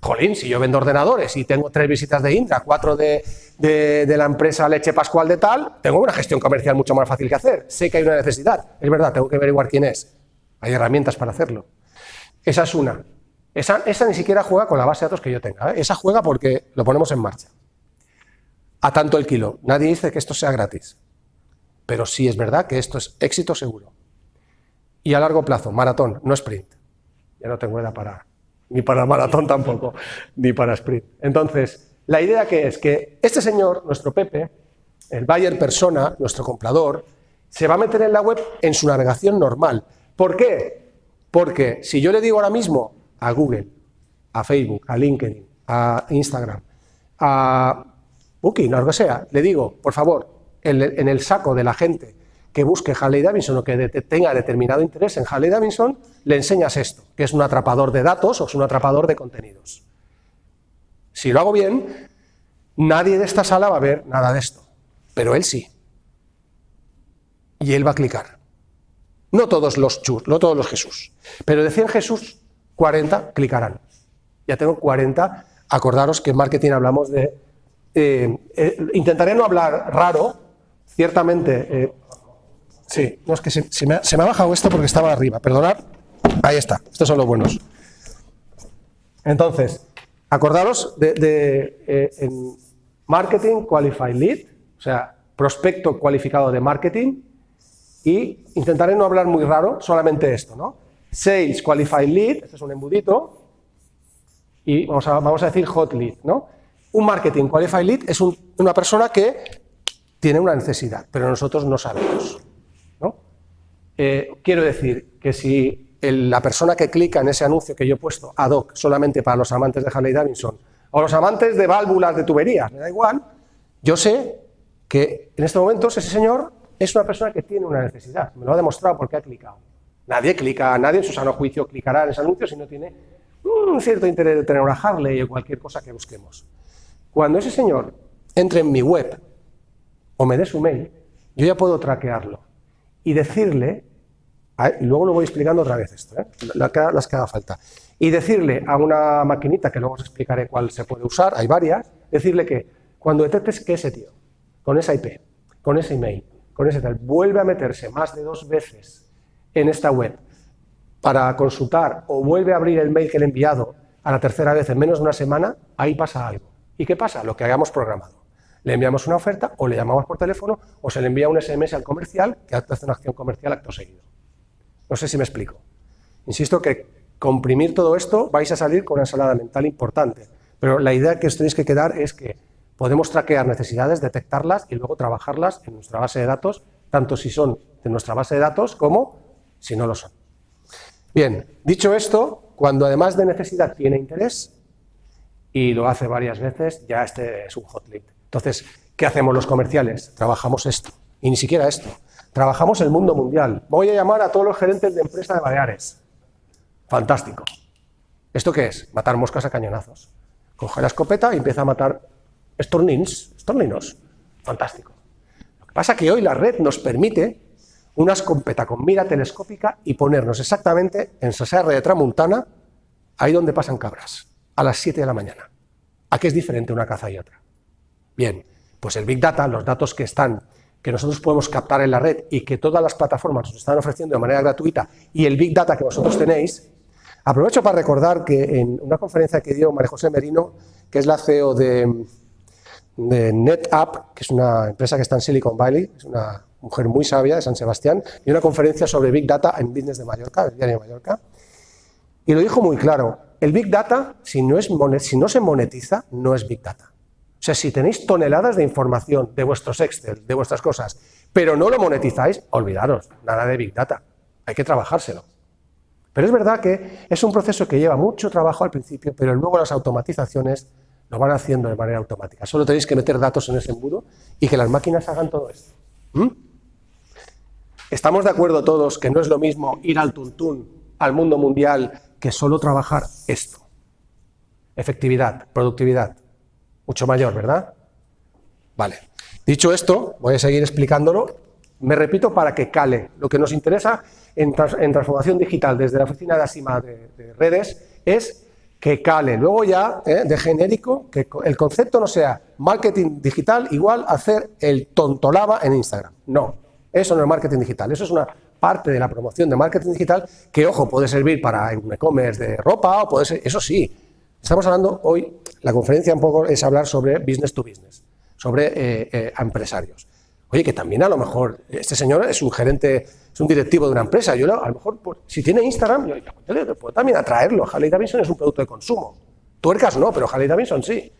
Jolín, si yo vendo ordenadores y tengo tres visitas de Indra, cuatro de, la empresa Leche Pascual de tal, tengo una gestión comercial mucho más fácil que hacer. Sé que hay una necesidad, es verdad, tengo que averiguar quién es. Hay herramientas para hacerlo. Esa es una. Esa, ni siquiera juega con la base de datos que yo tenga. ¿eh? Esa juega porque lo ponemos en marcha. A tanto el kilo. Nadie dice que esto sea gratis. Pero sí es verdad que esto es éxito seguro. Y a largo plazo, maratón, no sprint. Ya no tengo edad para ni para maratón tampoco, ni para sprint. Entonces, la idea que es que este señor, nuestro Pepe, el buyer persona, nuestro comprador, se va a meter en la web en su navegación normal. ¿Por qué? Porque si yo le digo ahora mismo a Google, a Facebook, a LinkedIn, a Instagram, a Booking, o lo que sea, le digo, por favor, en el saco de la gente que busque Harley Davidson o que tenga determinado interés en Harley Davidson, le enseñas esto, que es un atrapador de datos o es un atrapador de contenidos. Si lo hago bien, nadie de esta sala va a ver nada de esto, pero él sí. Y él va a clicar. No todos los chus, no todos los Jesús, pero de 100 Jesús, 40 clicarán. Ya tengo 40. Acordaros que en marketing hablamos de... Eh, eh, intentaré no hablar raro, ciertamente eh, Sí, no, es que se, me ha, bajado esto porque estaba arriba, perdonad. Ahí está, estos son los buenos. Entonces, acordaros de, eh, en Marketing Qualified Lead, o sea, prospecto cualificado de marketing, y intentaré no hablar muy raro, solamente esto, ¿no? Sales Qualified Lead, este es un embudito, y vamos a, decir Hot Lead, ¿no? Un Marketing Qualified Lead es una persona que tiene una necesidad, pero nosotros no sabemos. Eh, quiero decir que si la persona que clica en ese anuncio que yo he puesto ad hoc solamente para los amantes de Harley Davidson o los amantes de válvulas de tuberías, me da igual, yo sé que en este momento ese señor es una persona que tiene una necesidad, me lo ha demostrado porque ha clicado. Nadie clica, nadie en su sano juicio clicará en ese anuncio si no tiene un cierto interés de tener una Harley o cualquier cosa que busquemos. Cuando ese señor entre en mi web o me dé su mail, yo ya puedo traquearlo y decirle, y luego lo voy explicando otra vez esto, ¿eh? las que haga falta, y decirle a una maquinita, que luego os explicaré cuál se puede usar, hay varias, decirle que cuando detectes que ese tío, con esa IP, con ese email, con ese tal, vuelve a meterse más de dos veces en esta web para consultar o vuelve a abrir el mail que le he enviado a la tercera vez en menos de una semana, ahí pasa algo. ¿Y qué pasa? Lo que hayamos programado le enviamos una oferta o le llamamos por teléfono o se le envía un SMS al comercial que hace una acción comercial acto seguido. No sé si me explico. Insisto que comprimir todo esto vais a salir con una ensalada mental importante, pero la idea que os tenéis que quedar es que podemos traquear necesidades, detectarlas y luego trabajarlas en nuestra base de datos, tanto si son de nuestra base de datos como si no lo son. Bien, dicho esto, cuando además de necesidad tiene interés, y lo hace varias veces, ya este es un hot lead. Entonces, ¿qué hacemos los comerciales? Trabajamos esto, y ni siquiera esto. Trabajamos el mundo mundial. Voy a llamar a todos los gerentes de empresa de Baleares. Fantástico. ¿Esto qué es? Matar moscas a cañonazos. Coge la escopeta y empieza a matar estornins, estorninos. Fantástico. Lo que pasa es que hoy la red nos permite una escopeta con mira telescópica y ponernos exactamente en Saserra de Tramuntana, ahí donde pasan cabras, a las 7 de la mañana. ¿A qué es diferente una caza y otra? Bien, pues el Big Data, los datos que están que nosotros podemos captar en la red y que todas las plataformas nos están ofreciendo de manera gratuita y el Big Data que vosotros tenéis, aprovecho para recordar que en una conferencia que dio María José Merino, que es la CEO de, de NetApp, que es una empresa que está en Silicon Valley, es una mujer muy sabia de San Sebastián, y una conferencia sobre Big Data en Business de Mallorca, el diario de Mallorca, y lo dijo muy claro, el Big Data, si no, es si no se monetiza, no es Big Data. O sea, si tenéis toneladas de información de vuestros Excel, de vuestras cosas, pero no lo monetizáis, olvidaros, nada de Big Data. Hay que trabajárselo. Pero es verdad que es un proceso que lleva mucho trabajo al principio, pero luego las automatizaciones lo van haciendo de manera automática. Solo tenéis que meter datos en ese embudo y que las máquinas hagan todo esto. ¿Mm? ¿Estamos de acuerdo todos que no es lo mismo ir al tuntún, al mundo mundial, que solo trabajar esto? Efectividad, productividad mucho mayor, ¿verdad? Vale. Dicho esto, voy a seguir explicándolo. Me repito para que cale. Lo que nos interesa en, transformación digital desde la oficina de Asima de, redes es que cale. Luego ya, ¿eh? de genérico, que el concepto no sea marketing digital igual hacer el tontolaba en Instagram. No, eso no es marketing digital. Eso es una parte de la promoción de marketing digital que, ojo, puede servir para un e-commerce de ropa o puede ser, eso sí, Estamos hablando hoy, la conferencia un poco es hablar sobre business to business, sobre eh, eh, empresarios. Oye, que también a lo mejor este señor es un gerente, es un directivo de una empresa. Yo a lo mejor, si tiene Instagram, yo, yo, puedo también atraerlo. Harley Davidson es un producto de consumo. Tuercas no, pero Harley Davidson sí.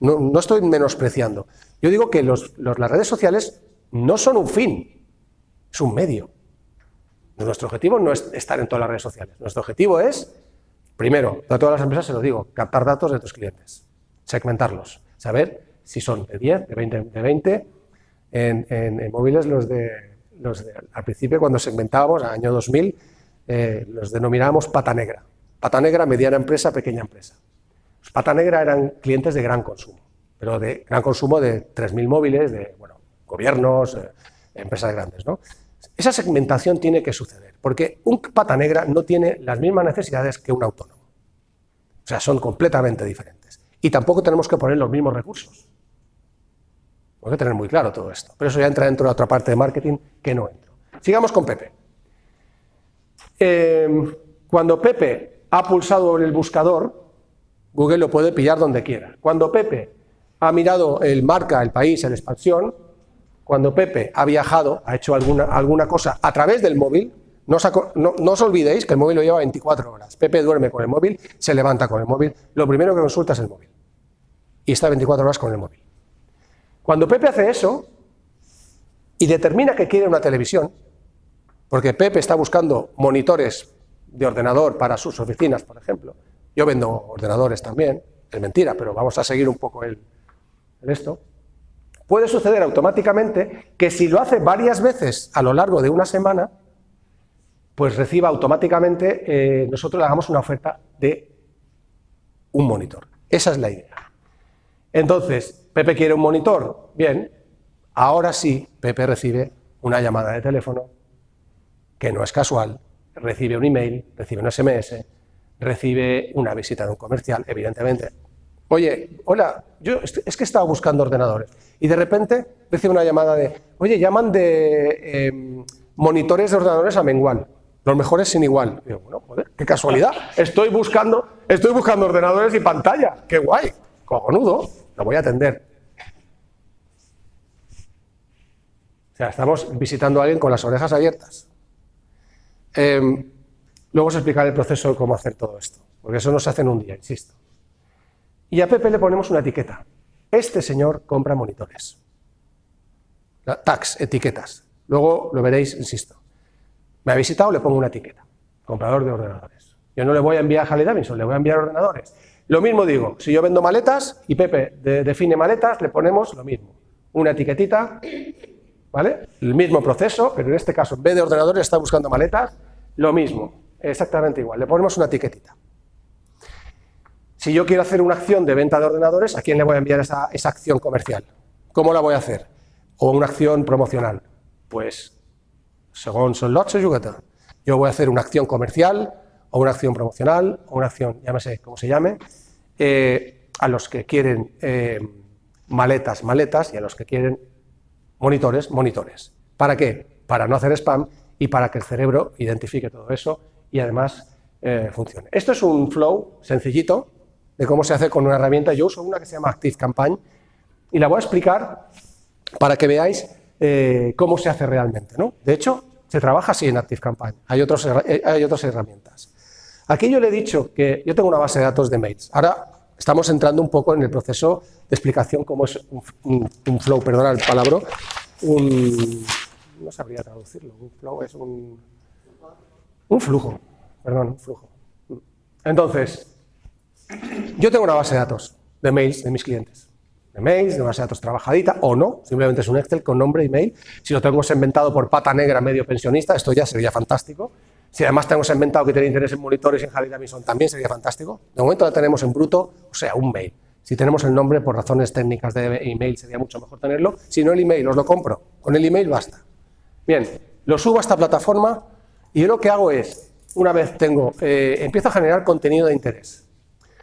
No, no estoy menospreciando. Yo digo que los, las redes sociales no son un fin, es un medio. Nuestro objetivo no es estar en todas las redes sociales. Nuestro objetivo es Primero, a todas las empresas se lo digo, captar datos de tus clientes, segmentarlos, saber si son de 10, de 20, de 20. En, móviles los de, al principio cuando segmentábamos, año 2000, eh, los denominábamos pata negra. Pata negra, mediana empresa, pequeña empresa. Los pata negra eran clientes de gran consumo, pero de gran consumo de 3.000 móviles, de bueno, gobiernos, eh, empresas grandes. ¿no? Esa segmentación tiene que suceder, porque un pata negra no tiene las mismas necesidades que un autónomo. O sea, son completamente diferentes. Y tampoco tenemos que poner los mismos recursos. Hay que tener muy claro todo esto. Pero eso ya entra dentro de otra parte de marketing que no entro. Sigamos con Pepe. Eh, cuando Pepe ha pulsado en el buscador, Google lo puede pillar donde quiera. Cuando Pepe ha mirado el marca, el país, el expansión, cuando Pepe ha viajado, ha hecho alguna, alguna cosa a través del móvil, no os, olvidéis que el móvil lo lleva 24 horas. Pepe duerme con el móvil, se levanta con el móvil, lo primero que consulta es el móvil. Y está 24 horas con el móvil. Cuando Pepe hace eso y determina que quiere una televisión, porque Pepe está buscando monitores de ordenador para sus oficinas, por ejemplo, yo vendo ordenadores también, es mentira, pero vamos a seguir un poco el, esto, puede suceder automáticamente que si lo hace varias veces a lo largo de una semana, pues reciba automáticamente, eh, nosotros le hagamos una oferta de un monitor. Esa es la idea. Entonces, Pepe quiere un monitor, bien, ahora sí, Pepe recibe una llamada de teléfono, que no es casual, recibe un email, recibe un SMS, recibe una visita de un comercial, evidentemente, Oye, hola, yo es que estaba buscando ordenadores y de repente recibo una llamada de, oye, llaman de em, monitores de ordenadores a Mengual, los mejores sin igual. Y digo, bueno, joder, qué casualidad, estoy buscando, estoy buscando ordenadores y pantalla, qué guay, cojonudo, lo voy a atender. O sea, estamos visitando a alguien con las orejas abiertas. Em, luego os explicaré el proceso de cómo hacer todo esto, porque eso no se hace en un día, insisto. Y a Pepe le ponemos una etiqueta. Este señor compra monitores. Tags, etiquetas. Luego lo veréis, insisto. Me ha visitado, le pongo una etiqueta. Comprador de ordenadores. Yo no le voy a enviar a Harley Davidson, le voy a enviar ordenadores. Lo mismo digo, si yo vendo maletas y Pepe define maletas, le ponemos lo mismo. Una etiquetita, ¿vale? El mismo proceso, pero en este caso, en vez de ordenadores, está buscando maletas, lo mismo, exactamente igual. Le ponemos una etiquetita. Si yo quiero hacer una acción de venta de ordenadores, ¿a quién le voy a enviar esa, acción comercial? ¿Cómo la voy a hacer? ¿O una acción promocional? Pues, según son lots Yo voy a hacer una acción comercial, o una acción promocional, o una acción, llámese como se llame, eh, a los que quieren eh, maletas, maletas, y a los que quieren monitores, monitores. ¿Para qué? Para no hacer spam y para que el cerebro identifique todo eso y además eh, funcione. Esto es un flow sencillito de cómo se hace con una herramienta. Yo uso una que se llama Active Campaign y la voy a explicar para que veáis cómo se hace realmente. ¿no? De hecho, se trabaja así en Active Campaign. Hay, otros, hay otras herramientas. Aquí yo le he dicho que yo tengo una base de datos de mails. Ahora estamos entrando un poco en el proceso de explicación cómo es un, flow, perdona el palabra, un... no sabría traducirlo, un flow es un... un flujo, perdón, un flujo. Entonces, yo tengo una base de datos de mails de mis clientes. De mails, de base de datos trabajadita, o no, simplemente es un Excel con nombre y mail. Si lo tengo inventado por pata negra medio pensionista, esto ya sería fantástico. Si además tenemos inventado que tiene interés en monitores y en Harley Davidson, también sería fantástico. De momento la tenemos en bruto, o sea, un mail. Si tenemos el nombre por razones técnicas de email, sería mucho mejor tenerlo. Si no, el email, os lo compro. Con el email basta. Bien, lo subo a esta plataforma y yo lo que hago es, una vez tengo, eh, empiezo a generar contenido de interés.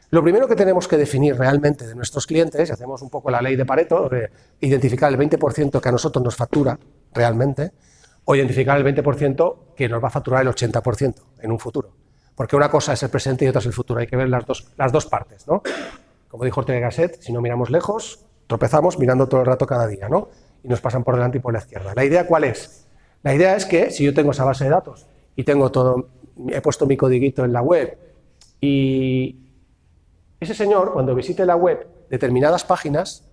Lo primero que tenemos que definir realmente de nuestros clientes, hacemos un poco la ley de Pareto, de identificar el 20% que a nosotros nos factura realmente, o identificar el 20% que nos va a facturar el 80% en un futuro. Porque una cosa es el presente y otra es el futuro. Hay que ver las dos, las dos partes. ¿no? Como dijo Ortega Gasset, si no miramos lejos, tropezamos mirando todo el rato cada día. ¿no? Y nos pasan por delante y por la izquierda. ¿La idea cuál es? La idea es que si yo tengo esa base de datos y tengo todo, he puesto mi codiguito en la web y ese señor, cuando visite la web determinadas páginas,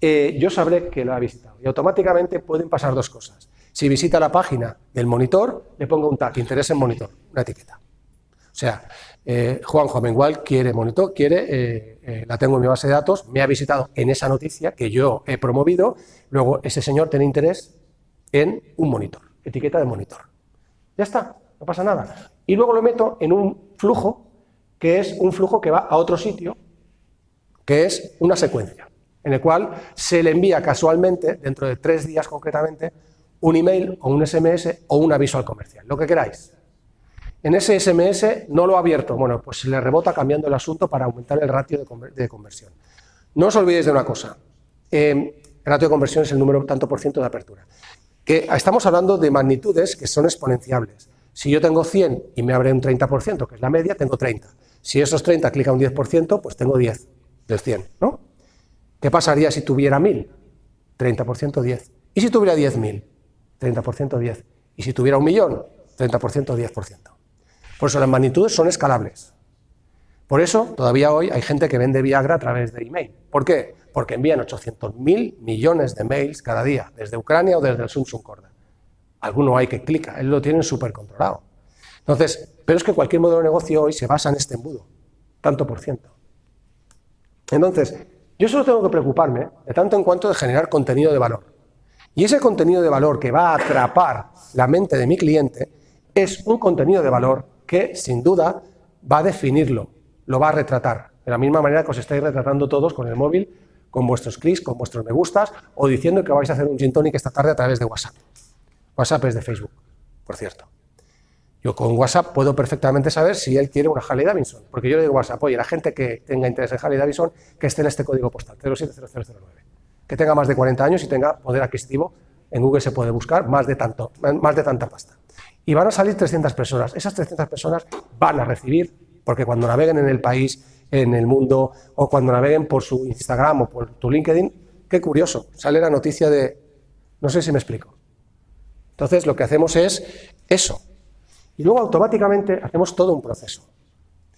eh, yo sabré que lo ha visitado. Y automáticamente pueden pasar dos cosas. Si visita la página del monitor, le pongo un tag, interés en monitor, una etiqueta. O sea, eh, Juan Jovengual quiere monitor, quiere, eh, eh, la tengo en mi base de datos, me ha visitado en esa noticia que yo he promovido, luego ese señor tiene interés en un monitor, etiqueta de monitor. Ya está, no pasa nada. Y luego lo meto en un flujo, que es un flujo que va a otro sitio, que es una secuencia, en el cual se le envía casualmente, dentro de tres días concretamente, un email o un SMS o un aviso al comercial, lo que queráis. En ese SMS no lo ha abierto, bueno, pues se le rebota cambiando el asunto para aumentar el ratio de, conversión. No os olvidéis de una cosa, eh, el ratio de conversión es el número tanto por ciento de apertura. Que estamos hablando de magnitudes que son exponenciables. Si yo tengo 100 y me abre un 30%, que es la media, tengo 30. Si esos 30 clica un 10%, pues tengo 10 del 100, ¿no? ¿Qué pasaría si tuviera 1000? 30% 10. ¿Y si tuviera 10.000? 30% 10. Y si tuviera un millón, 30% 10%. Por eso las magnitudes son escalables. Por eso todavía hoy hay gente que vende Viagra a través de email. ¿Por qué? Porque envían 800.000 millones de mails cada día, desde Ucrania o desde el Samsung Corda. Alguno hay que clica, él lo tienen súper controlado. Entonces, pero es que cualquier modelo de negocio hoy se basa en este embudo, tanto por ciento. Entonces, yo solo tengo que preocuparme de tanto en cuanto de generar contenido de valor. Y ese contenido de valor que va a atrapar la mente de mi cliente es un contenido de valor que, sin duda, va a definirlo, lo va a retratar. De la misma manera que os estáis retratando todos con el móvil, con vuestros clics, con vuestros me gustas, o diciendo que vais a hacer un gin tonic esta tarde a través de WhatsApp. WhatsApp es de Facebook, por cierto. Yo con WhatsApp puedo perfectamente saber si él quiere una Harley Davidson, porque yo le digo WhatsApp, oye, la gente que tenga interés en Harley Davidson, que esté en este código postal, 070009 que tenga más de 40 años y tenga poder adquisitivo, en Google se puede buscar más de, tanto, más de tanta pasta. Y van a salir 300 personas. Esas 300 personas van a recibir, porque cuando naveguen en el país, en el mundo, o cuando naveguen por su Instagram o por tu LinkedIn, qué curioso, sale la noticia de... No sé si me explico. Entonces, lo que hacemos es eso. Y luego automáticamente hacemos todo un proceso.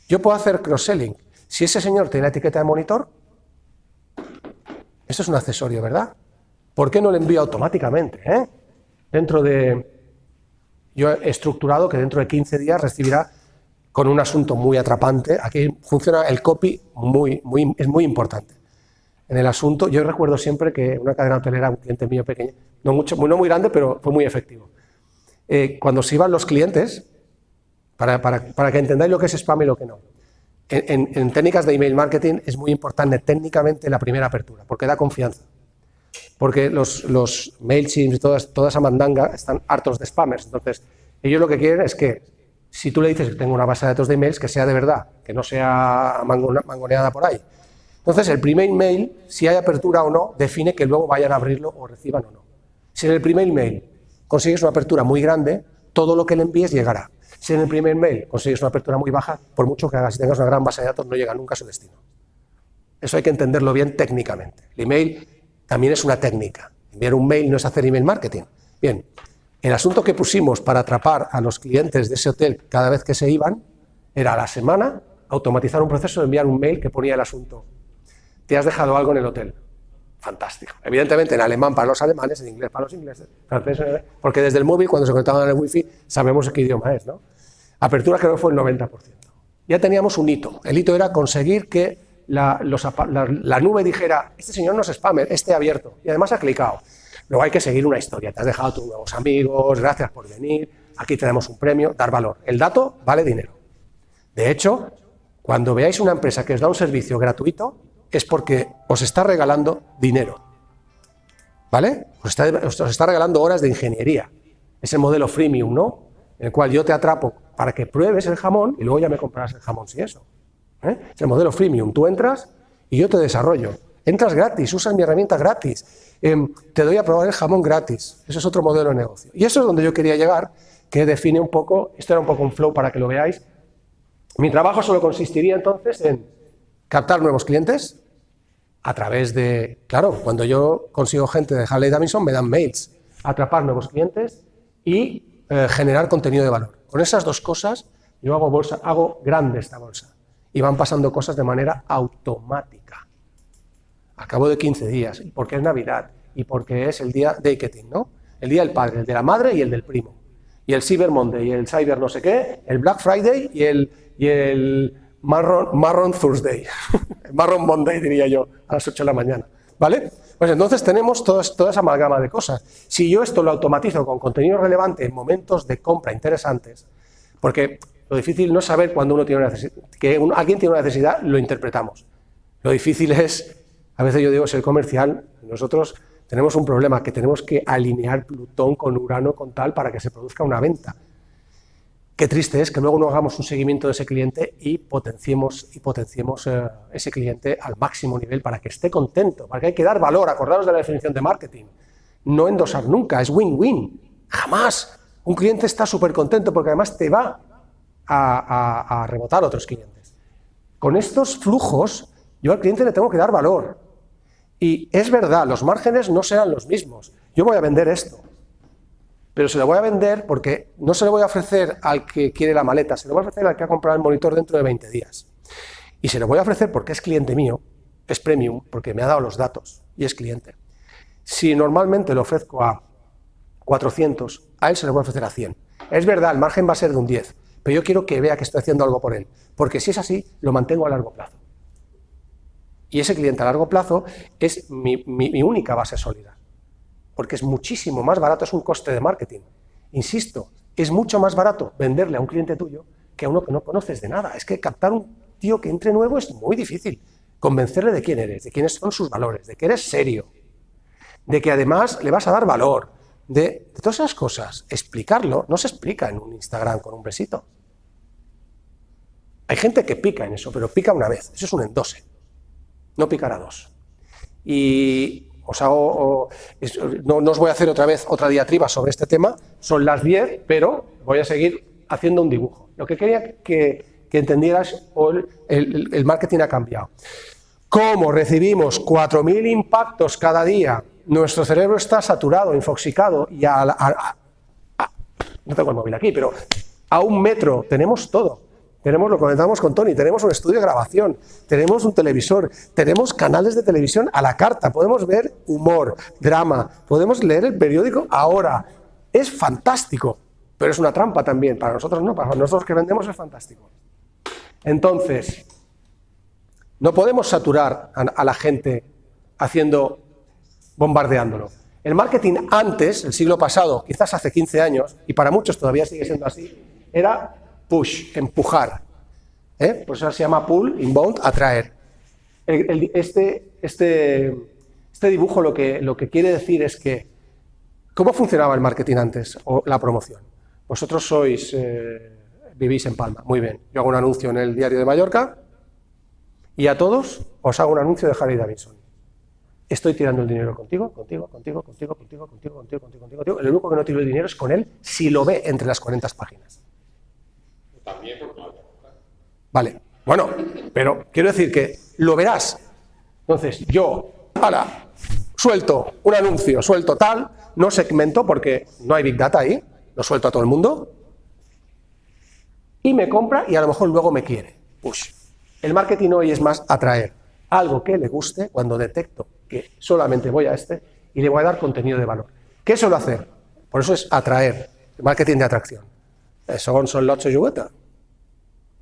Yo puedo hacer cross-selling. Si ese señor tiene la etiqueta de monitor, eso es un accesorio, ¿verdad? ¿Por qué no lo envío automáticamente? Eh? Dentro de... Yo he estructurado que dentro de 15 días recibirá con un asunto muy atrapante. Aquí funciona el copy, muy, muy, es muy importante. En el asunto, yo recuerdo siempre que una cadena hotelera, un cliente mío pequeño, no, mucho, no muy grande, pero fue muy efectivo. Eh, cuando se iban los clientes, para, para, para que entendáis lo que es spam y lo que no, en, técnicas de email marketing es muy importante técnicamente la primera apertura, porque da confianza. Porque los, los MailChimp y toda esa mandanga están hartos de spammers. Entonces, ellos lo que quieren es que si tú le dices que tengo una base de datos de emails, que sea de verdad, que no sea mangoneada por ahí. Entonces, el primer mail, si hay apertura o no, define que luego vayan a abrirlo o reciban o no. Si en el primer mail consigues una apertura muy grande, todo lo que le envíes llegará. Si en el primer mail consigues una apertura muy baja, por mucho que hagas tengas una gran base de datos, no llega nunca a su destino. Eso hay que entenderlo bien técnicamente. El email también es una técnica. Enviar un mail no es hacer email marketing. Bien, el asunto que pusimos para atrapar a los clientes de ese hotel cada vez que se iban era a la semana automatizar un proceso de enviar un mail que ponía el asunto. Te has dejado algo en el hotel. Fantástico. Evidentemente en alemán para los alemanes, en inglés para los ingleses, porque desde el móvil cuando se conectaban al wifi sabemos qué idioma es. ¿no? Apertura creo que fue el 90%. Ya teníamos un hito. El hito era conseguir que la, la nube dijera, este señor no es spammer, este abierto. Y además ha clicado. Luego hay que seguir una historia. Te has dejado tus nuevos amigos, gracias por venir, aquí tenemos un premio, dar valor. El dato vale dinero. De hecho, cuando veáis una empresa que os da un servicio gratuito, es porque os está regalando dinero. ¿Vale? Os está, regalando horas de ingeniería. Es el modelo freemium, ¿no? En el cual yo te atrapo para que pruebes el jamón y luego ya me comprarás el jamón si eso. ¿eh? Es el modelo freemium. Tú entras y yo te desarrollo. Entras gratis, usas mi herramienta gratis, em, te doy a probar el jamón gratis. Eso es otro modelo de negocio. Y eso es donde yo quería llegar, que define un poco, esto era un poco un flow para que lo veáis. Mi trabajo solo consistiría entonces en captar nuevos clientes a través de, claro, cuando yo consigo gente de Harley Davidson me dan mails, atrapar nuevos clientes y eh, generar contenido de valor. Con esas dos cosas yo hago bolsa, hago grande esta bolsa y van pasando cosas de manera automática a cabo de 15 días, y porque es Navidad, y porque es el día de Iketing, ¿no? El día del padre, el de la madre y el del primo. Y el Cyber Monday, y el Cyber no sé qué, el Black Friday y el, y el Marron, Thursday. Marron Monday diría yo, a las 8 de la mañana. ¿Vale? Pues entonces tenemos toda esa amalgama de cosas. Si yo esto lo automatizo con contenido relevante en momentos de compra interesantes, porque lo difícil no es saber cuando uno tiene una necesidad, que alguien tiene una necesidad, lo interpretamos. Lo difícil es a veces yo digo, ser comercial, nosotros tenemos un problema, que tenemos que alinear Plutón con Urano, con tal, para que se produzca una venta. Qué triste es que luego no hagamos un seguimiento de ese cliente y potenciemos, y potenciemos eh, ese cliente al máximo nivel para que esté contento, porque hay que dar valor, acordaros de la definición de marketing. No endosar nunca, es win-win, jamás. Un cliente está súper contento porque además te va a, a rebotar otros clientes. Con estos flujos, yo al cliente le tengo que dar valor, y es verdad, los márgenes no serán los mismos. Yo voy a vender esto, pero se lo voy a vender porque no se lo voy a ofrecer al que quiere la maleta, se lo voy a ofrecer al que ha comprado el monitor dentro de 20 días. Y se lo voy a ofrecer porque es cliente mío, es premium, porque me ha dado los datos y es cliente. Si normalmente lo ofrezco a 400, a él se lo voy a ofrecer a 100. Es verdad, el margen va a ser de un 10, pero yo quiero que vea que estoy haciendo algo por él, porque si es así, lo mantengo a largo plazo. Y ese cliente a largo plazo es mi, única base sólida, porque es muchísimo más barato, es un coste de marketing. Insisto, es mucho más barato venderle a un cliente tuyo que a uno que no conoces de nada. Es que captar un tío que entre nuevo es muy difícil. Convencerle de quién eres, de quiénes son sus valores, de que eres serio, de que además le vas a dar valor, de, todas esas cosas. Explicarlo no se explica en un Instagram con un besito. Hay gente que pica en eso, pero pica una vez. Eso es un endose no picar a dos. Y os hago, no, os voy a hacer otra vez otra diatriba sobre este tema, son las 10, pero voy a seguir haciendo un dibujo. Lo que quería que, que entendieras, el, marketing ha cambiado. Como recibimos 4.000 impactos cada día, nuestro cerebro está saturado, infoxicado y a, no tengo el móvil aquí, pero a un metro tenemos todo. Tenemos, lo conectamos con Tony, tenemos un estudio de grabación, tenemos un televisor, tenemos canales de televisión a la carta, podemos ver humor, drama, podemos leer el periódico ahora. Es fantástico, pero es una trampa también. Para nosotros no, para nosotros que vendemos es fantástico. Entonces, no podemos saturar a, la gente haciendo, bombardeándolo. El marketing antes, el siglo pasado, quizás hace 15 años, y para muchos todavía sigue siendo así, era push, empujar. ¿eh? Por eso se llama pull, inbound, atraer. este, este, este dibujo lo que, lo que quiere decir es que, ¿cómo funcionaba el marketing antes o la promoción? Vosotros sois, eh, vivís en Palma, muy bien. Yo hago un anuncio en el diario de Mallorca Y a todos os hago un anuncio de Harley Davidson. Estoy tirando el dinero contigo, contigo, contigo, contigo, contigo, contigo, contigo, contigo, contigo, contigo. El único que no tiro el dinero es con él si lo ve entre las 40 páginas. También Vale, bueno, pero quiero decir que lo verás. Entonces, yo, ahora, suelto un anuncio, suelto tal, no segmento porque no hay Big Data ahí, lo suelto a todo el mundo, y me compra y a lo mejor luego me quiere. Push. El marketing hoy es más atraer algo que le guste cuando detecto que solamente voy a este y le voy a dar contenido de valor. ¿Qué suelo hacer? Por eso es atraer, marketing de atracción. Son, son lots de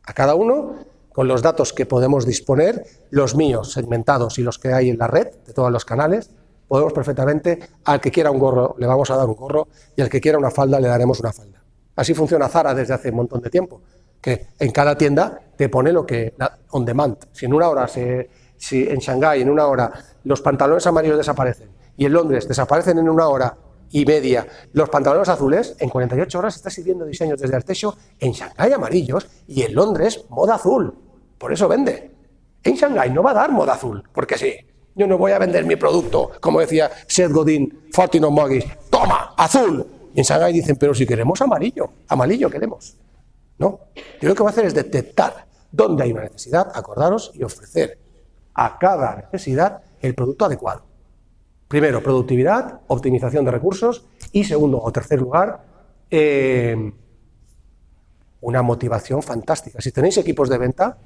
A cada uno, con los datos que podemos disponer, los míos segmentados y los que hay en la red, de todos los canales, podemos perfectamente, al que quiera un gorro le vamos a dar un gorro y al que quiera una falda le daremos una falda. Así funciona Zara desde hace un montón de tiempo, que en cada tienda te pone lo que, on demand. Si en una hora, si en Shanghái en una hora los pantalones amarillos desaparecen y en Londres desaparecen en una hora y media los pantalones azules, en 48 horas está sirviendo diseños desde Artesio en Shanghái amarillos y en Londres moda azul. Por eso vende. En Shanghái no va a dar moda azul, porque sí. Yo no voy a vender mi producto, como decía Seth Godin, Fortino Mogis, toma, azul. Y en Shanghái dicen, pero si queremos amarillo, amarillo queremos. No, yo lo que voy a hacer es detectar dónde hay una necesidad, acordaros y ofrecer a cada necesidad el producto adecuado. Primero, productividad, optimización de recursos y segundo o tercer lugar, eh, una motivación fantástica. Si tenéis equipos de venta,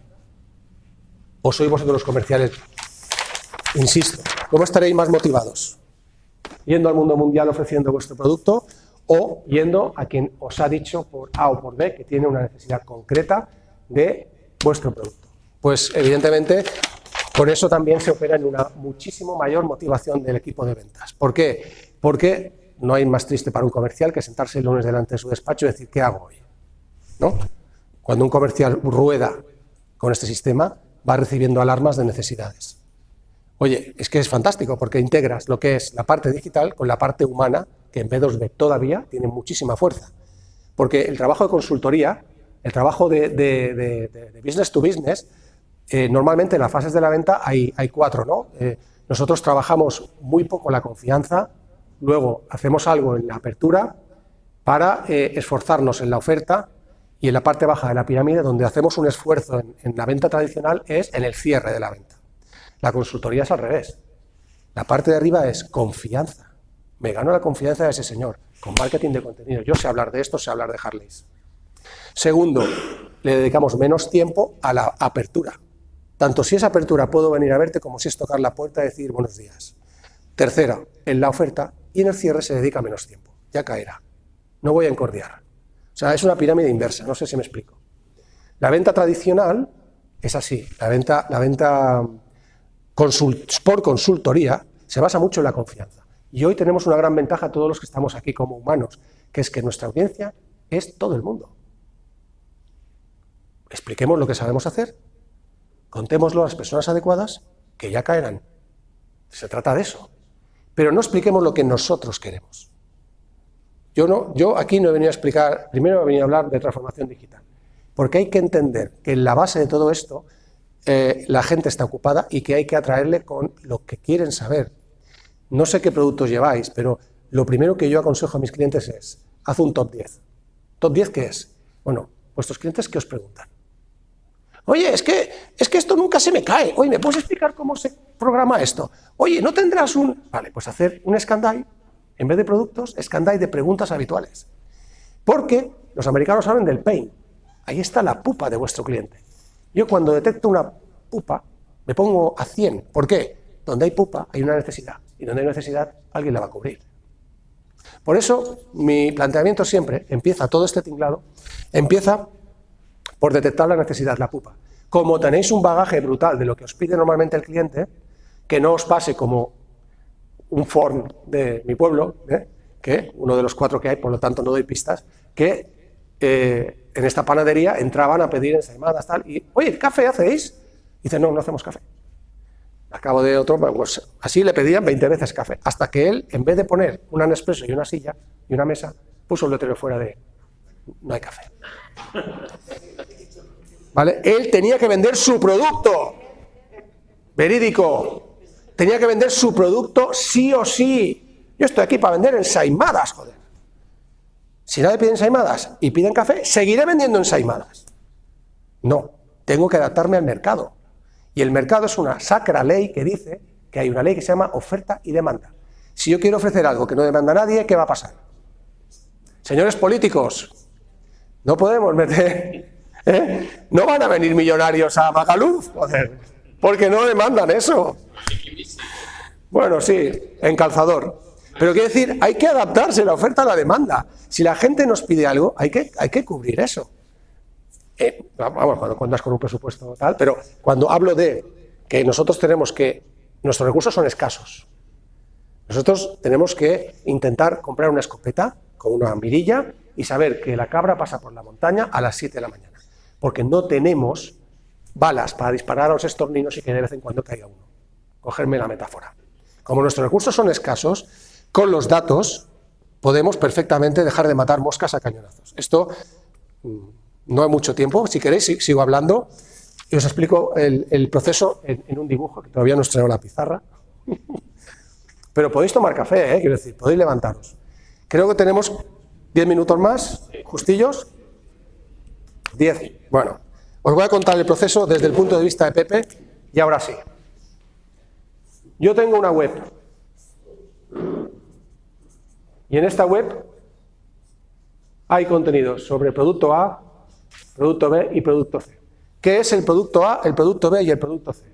o sois vosotros los comerciales Insisto, ¿cómo estaréis más motivados? ¿Yendo al mundo mundial ofreciendo vuestro producto o yendo a quien os ha dicho por A o por B que tiene una necesidad concreta de vuestro producto? Pues evidentemente por eso también se opera en una muchísimo mayor motivación del equipo de ventas. ¿Por qué? Porque no hay más triste para un comercial que sentarse el lunes delante de su despacho y decir ¿qué hago hoy? ¿No? Cuando un comercial rueda con este sistema va recibiendo alarmas de necesidades. Oye, es que es fantástico porque integras lo que es la parte digital con la parte humana, que en B2B todavía tiene muchísima fuerza. Porque el trabajo de consultoría, el trabajo de, business to business, eh, normalmente en las fases de la venta hay, cuatro, ¿no? Eh, nosotros trabajamos muy poco la confianza, luego hacemos algo en la apertura para eh, esforzarnos en la oferta y en la parte baja de la pirámide, donde hacemos un esfuerzo en la venta tradicional, es en el cierre de la venta. La consultoría es al revés. La parte de arriba es confianza. Me gano la confianza de ese señor con marketing de contenido. Yo sé hablar de esto, sé hablar de Harleys. Segundo, le dedicamos menos tiempo a la apertura. Tanto si es apertura puedo venir a verte como si es tocar la puerta y decir buenos días. Tercera, en la oferta y en el cierre se dedica menos tiempo. Ya caerá. No voy a encordiar. O sea, es una pirámide inversa, no sé si me explico. La venta tradicional es así. La venta, la venta por consultoría se basa mucho en la confianza. Y hoy tenemos una gran ventaja todos los que estamos aquí como humanos, que es que nuestra audiencia es todo el mundo. Expliquemos lo que sabemos hacer, contémoslo a las personas adecuadas, que ya caerán. Se trata de eso. Pero no expliquemos lo que nosotros queremos. Yo, no, yo aquí no he venido a explicar, primero he venido a hablar de transformación digital, porque hay que entender que en la base de todo esto eh, la gente está ocupada y que hay que atraerle con lo que quieren saber. No sé qué productos lleváis, pero lo primero que yo aconsejo a mis clientes es, haz un top 10. ¿Top 10 qué es? Bueno, vuestros clientes ¿qué os preguntan? Oye, es que, es que esto nunca se me cae. Oye, ¿me puedes explicar cómo se programa esto? Oye, ¿no tendrás un...? Vale, pues hacer un Scandai, en vez de productos, Scandai de preguntas habituales. Porque los americanos hablan del pain. Ahí está la pupa de vuestro cliente. Yo cuando detecto una pupa, me pongo a 100. ¿Por qué? Donde hay pupa hay una necesidad, y donde hay necesidad alguien la va a cubrir. Por eso mi planteamiento siempre empieza, todo este tinglado, empieza por detectar la necesidad, la pupa. Como tenéis un bagaje brutal de lo que os pide normalmente el cliente, que no os pase como un form de mi pueblo, ¿eh? que uno de los cuatro que hay, por lo tanto no doy pistas, que eh, en esta panadería entraban a pedir ensaimadas, tal, y, oye, ¿café hacéis? Y dice, no, no hacemos café. Acabo de otro, pues así le pedían 20 veces café, hasta que él, en vez de poner un Nespresso y una silla y una mesa, puso el letrero fuera de, no hay café. ¿Vale? Él tenía que vender su producto. Verídico. Tenía que vender su producto sí o sí. Yo estoy aquí para vender ensaimadas, joder. Si nadie pide ensaimadas y piden café, seguiré vendiendo ensaimadas. No, tengo que adaptarme al mercado. Y el mercado es una sacra ley que dice que hay una ley que se llama oferta y demanda. Si yo quiero ofrecer algo que no demanda nadie, ¿qué va a pasar? Señores políticos, no podemos meter... ¿eh? No van a venir millonarios a Magaluf, porque no demandan eso. Bueno, sí, en calzador. Pero quiere decir, hay que adaptarse la oferta a la demanda. Si la gente nos pide algo, hay que, hay que cubrir eso. Eh, vamos, cuando cuentas con un presupuesto tal, pero cuando hablo de que nosotros tenemos que, nuestros recursos son escasos. Nosotros tenemos que intentar comprar una escopeta con una mirilla y saber que la cabra pasa por la montaña a las 7 de la mañana. Porque no tenemos balas para disparar a los estorninos y que de vez en cuando caiga uno. Cogerme la metáfora. Como nuestros recursos son escasos, con los datos podemos perfectamente dejar de matar moscas a cañonazos. Esto mm, no hay mucho tiempo, si queréis sigo hablando y os explico el, proceso en, un dibujo, que todavía no os traigo la pizarra. Pero podéis tomar café, ¿eh? quiero decir, podéis levantaros. Creo que tenemos 10 minutos más, justillos. 10. Bueno, os voy a contar el proceso desde el punto de vista de Pepe y ahora sí. Yo tengo una web y en esta web hay contenidos sobre producto A, producto B y producto C. ¿Qué es el producto A, el producto B y el producto C?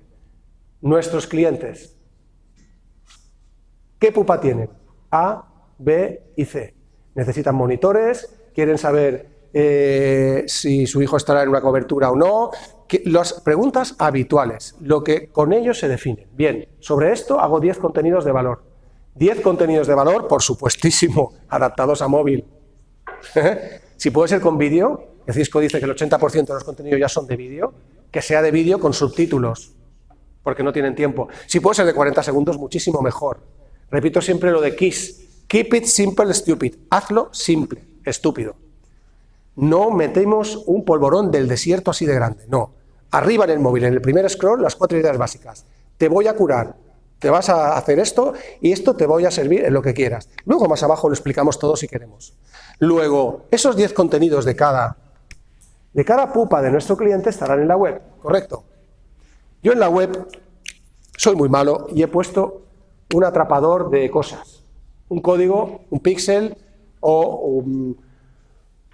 Nuestros clientes. ¿Qué pupa tienen? A, B y C. Necesitan monitores, quieren saber eh, si su hijo estará en una cobertura o no. las preguntas habituales, lo que con ellos se define. Bien, sobre esto hago 10 contenidos de valor. 10 contenidos de valor, por supuestísimo, adaptados a móvil. si puede ser con vídeo, que Cisco dice que el 80% de los contenidos ya son de vídeo, que sea de vídeo con subtítulos, porque no tienen tiempo. Si puede ser de 40 segundos, muchísimo mejor. Repito siempre lo de KISS, keep it simple, stupid. Hazlo simple, estúpido. No metemos un polvorón del desierto así de grande, no. Arriba en el móvil, en el primer scroll, las cuatro ideas básicas. Te voy a curar, te vas a hacer esto y esto te voy a servir en lo que quieras. Luego más abajo lo explicamos todo si queremos. Luego, esos 10 contenidos de cada, de cada pupa de nuestro cliente estarán en la web, ¿correcto? Yo en la web soy muy malo y he puesto un atrapador de cosas, un código, un píxel o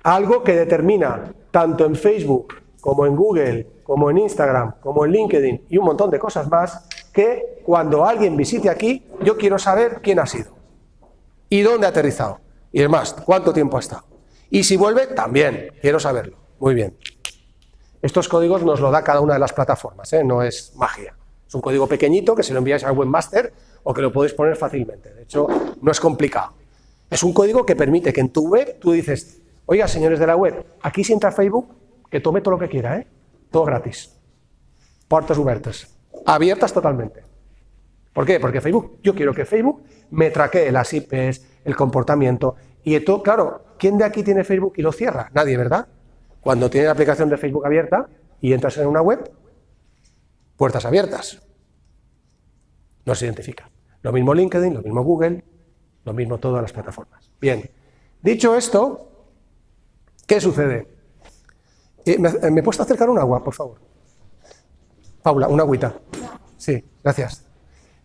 algo que determina tanto en Facebook como en Google, como en Instagram, como en LinkedIn y un montón de cosas más que cuando alguien visite aquí, yo quiero saber quién ha sido y dónde ha aterrizado y demás, cuánto tiempo ha estado. Y si vuelve, también, quiero saberlo. Muy bien. Estos códigos nos lo da cada una de las plataformas, ¿eh? no es magia. Es un código pequeñito que se lo enviáis al webmaster o que lo podéis poner fácilmente. De hecho, no es complicado. Es un código que permite que en tu web tú dices, oiga, señores de la web, aquí si entra Facebook, que tome todo lo que quiera, ¿eh? todo gratis. Puertas abiertas abiertas totalmente. ¿Por qué? Porque Facebook, yo quiero que Facebook me traquee las IPs, el comportamiento, y todo, claro, ¿quién de aquí tiene Facebook y lo cierra? Nadie, ¿verdad? Cuando tiene la aplicación de Facebook abierta y entras en una web, puertas abiertas. No se identifica. Lo mismo LinkedIn, lo mismo Google, lo mismo todas las plataformas. Bien, dicho esto, ¿qué sucede? Eh, ¿Me, ¿Me puedes acercar un agua, por favor? Paula, una agüita. Sí, gracias.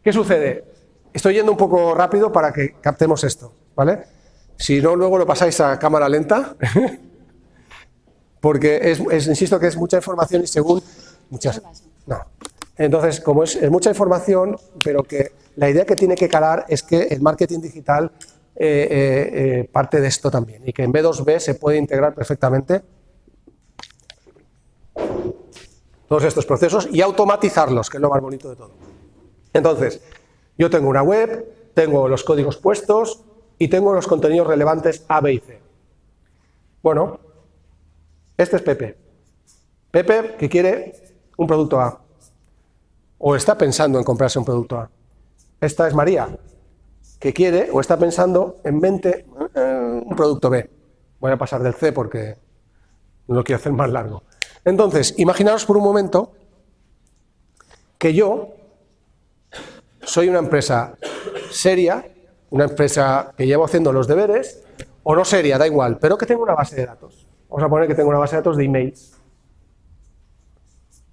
¿Qué sucede? Estoy yendo un poco rápido para que captemos esto, ¿vale? Si no, luego lo pasáis a cámara lenta, porque es, insisto que es mucha información y según muchas... No. Entonces, como es, mucha información, pero que la idea que tiene que calar es que el marketing digital eh, eh, eh, parte de esto también y que en B2B se puede integrar perfectamente todos estos procesos y automatizarlos, que es lo más bonito de todo. Entonces, yo tengo una web, tengo los códigos puestos y tengo los contenidos relevantes A, B y C. Bueno, este es Pepe. Pepe que quiere un producto A o está pensando en comprarse un producto A. Esta es María, que quiere o está pensando en mente eh, un producto B. Voy a pasar del C porque no lo quiero hacer más largo. Entonces, imaginaos por un momento que yo soy una empresa seria, una empresa que llevo haciendo los deberes, o no seria, da igual, pero que tengo una base de datos. Vamos a poner que tengo una base de datos de emails.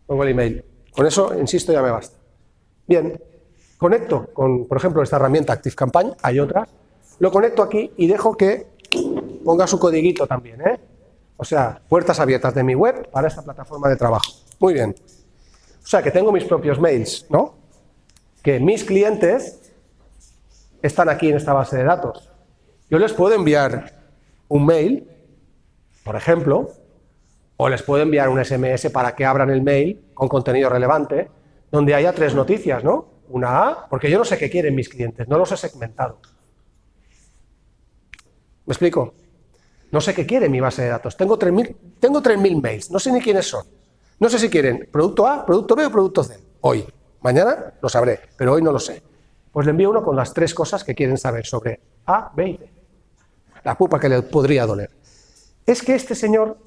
Pongo el email. Con eso, insisto, ya me basta. Bien, conecto con, por ejemplo, esta herramienta ActiveCampaign, hay otras, lo conecto aquí y dejo que ponga su codiguito también, ¿eh? O sea, puertas abiertas de mi web para esta plataforma de trabajo. Muy bien. O sea, que tengo mis propios mails, ¿no? Que mis clientes están aquí en esta base de datos. Yo les puedo enviar un mail, por ejemplo, o les puedo enviar un SMS para que abran el mail con contenido relevante, donde haya tres noticias, ¿no? Una A, porque yo no sé qué quieren mis clientes, no los he segmentado. ¿Me explico? No sé qué quiere mi base de datos. Tengo 3.000 tengo mails, no sé ni quiénes son. No sé si quieren producto A, producto B o producto C. Hoy. Mañana lo sabré, pero hoy no lo sé. Pues le envío uno con las tres cosas que quieren saber sobre A, B y C. La pupa que le podría doler. Es que este señor...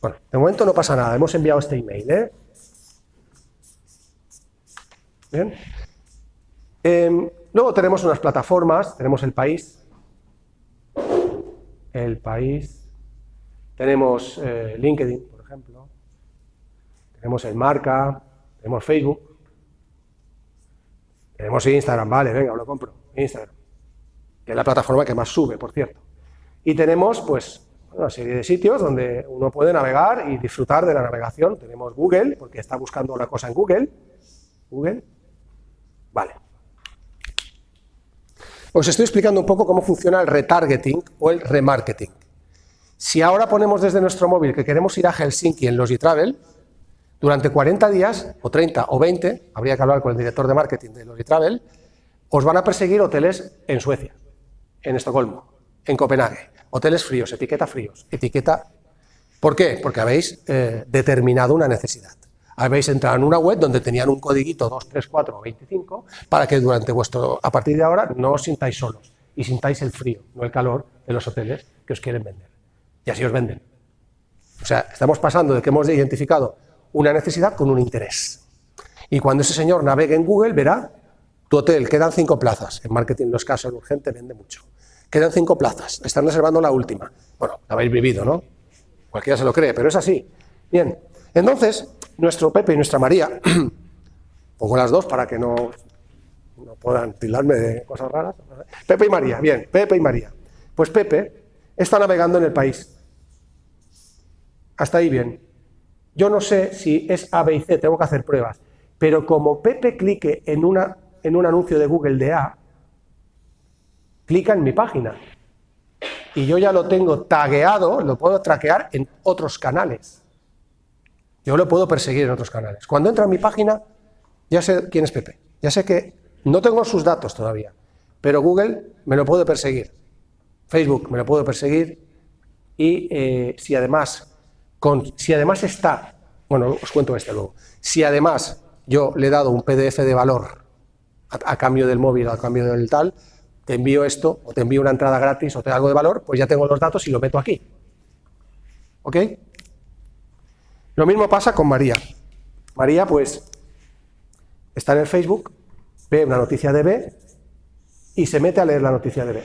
Bueno, de momento no pasa nada, hemos enviado este email, ¿eh? Bien. Em, luego tenemos unas plataformas, tenemos el país, el país, tenemos eh, LinkedIn, por ejemplo, tenemos el Marca, tenemos Facebook, tenemos Instagram, vale, venga, lo compro, Instagram, que es la plataforma que más sube, por cierto. Y tenemos, pues, una serie de sitios donde uno puede navegar y disfrutar de la navegación. Tenemos Google, porque está buscando una cosa en Google. Google. Vale. Os estoy explicando un poco cómo funciona el retargeting o el remarketing. Si ahora ponemos desde nuestro móvil que queremos ir a Helsinki en los e-travel, durante 40 días, o 30 o 20, habría que hablar con el director de marketing de los e-travel, os van a perseguir hoteles en Suecia, en Estocolmo, en Copenhague, hoteles fríos, etiqueta fríos, etiqueta... ¿Por qué? Porque habéis eh, determinado una necesidad habéis entrado en una web donde tenían un codiguito 2, 3, 4 o 25 para que durante vuestro, a partir de ahora no os sintáis solos y sintáis el frío, no el calor de los hoteles que os quieren vender. Y así os venden. O sea, estamos pasando de que hemos identificado una necesidad con un interés. Y cuando ese señor navegue en Google, verá, tu hotel, quedan cinco plazas. En marketing los casos urgente vende mucho. Quedan cinco plazas, están reservando la última. Bueno, la habéis vivido, ¿no? Cualquiera se lo cree, pero es así. Bien, entonces, nuestro Pepe y nuestra María, pongo las dos para que no, no puedan tildarme de cosas raras. Pepe y María, bien, Pepe y María. Pues Pepe está navegando en el país. Hasta ahí bien. Yo no sé si es A, B y C, tengo que hacer pruebas. Pero como Pepe clique en, una, en un anuncio de Google de A, clica en mi página. Y yo ya lo tengo tagueado, lo puedo traquear en otros canales. Yo lo puedo perseguir en otros canales. Cuando entra a mi página, ya sé quién es Pepe. Ya sé que no tengo sus datos todavía, pero Google me lo puede perseguir. Facebook me lo puedo perseguir y eh, si, además, si además está, bueno, os cuento este luego, si además yo le he dado un PDF de valor a, a cambio del móvil, a cambio del tal, te envío esto, o te envío una entrada gratis, o te algo de valor, pues ya tengo los datos y lo meto aquí. ¿Ok? Lo mismo pasa con María. María, pues, está en el Facebook, ve una noticia de B y se mete a leer la noticia de B.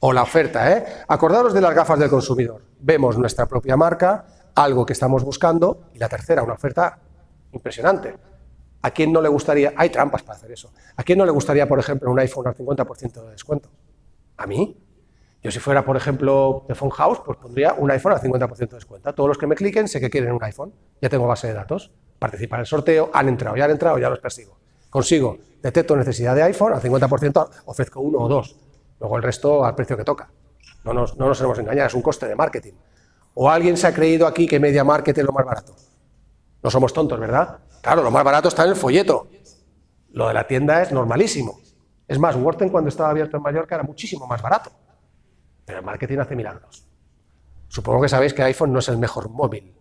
O la oferta, ¿eh? Acordaros de las gafas del consumidor. Vemos nuestra propia marca, algo que estamos buscando, y la tercera, una oferta impresionante. ¿A quién no le gustaría? Hay trampas para hacer eso. ¿A quién no le gustaría, por ejemplo, un iPhone al 50% de descuento? ¿A mí? Yo si fuera, por ejemplo, de Phone House, pues pondría un iPhone al 50% de descuento. Todos los que me cliquen sé que quieren un iPhone. Ya tengo base de datos. Participar en el sorteo, han entrado, ya han entrado, ya los persigo. Consigo, detecto necesidad de iPhone, al 50% ofrezco uno o dos. Luego el resto al precio que toca. No nos, no nos hemos engañado, es un coste de marketing. ¿O alguien se ha creído aquí que Media Market es lo más barato? No somos tontos, ¿verdad? Claro, lo más barato está en el folleto. Lo de la tienda es normalísimo. Es más, Worten cuando estaba abierto en Mallorca era muchísimo más barato. Pero el marketing hace milagros. Supongo que sabéis que iPhone no es el mejor móvil.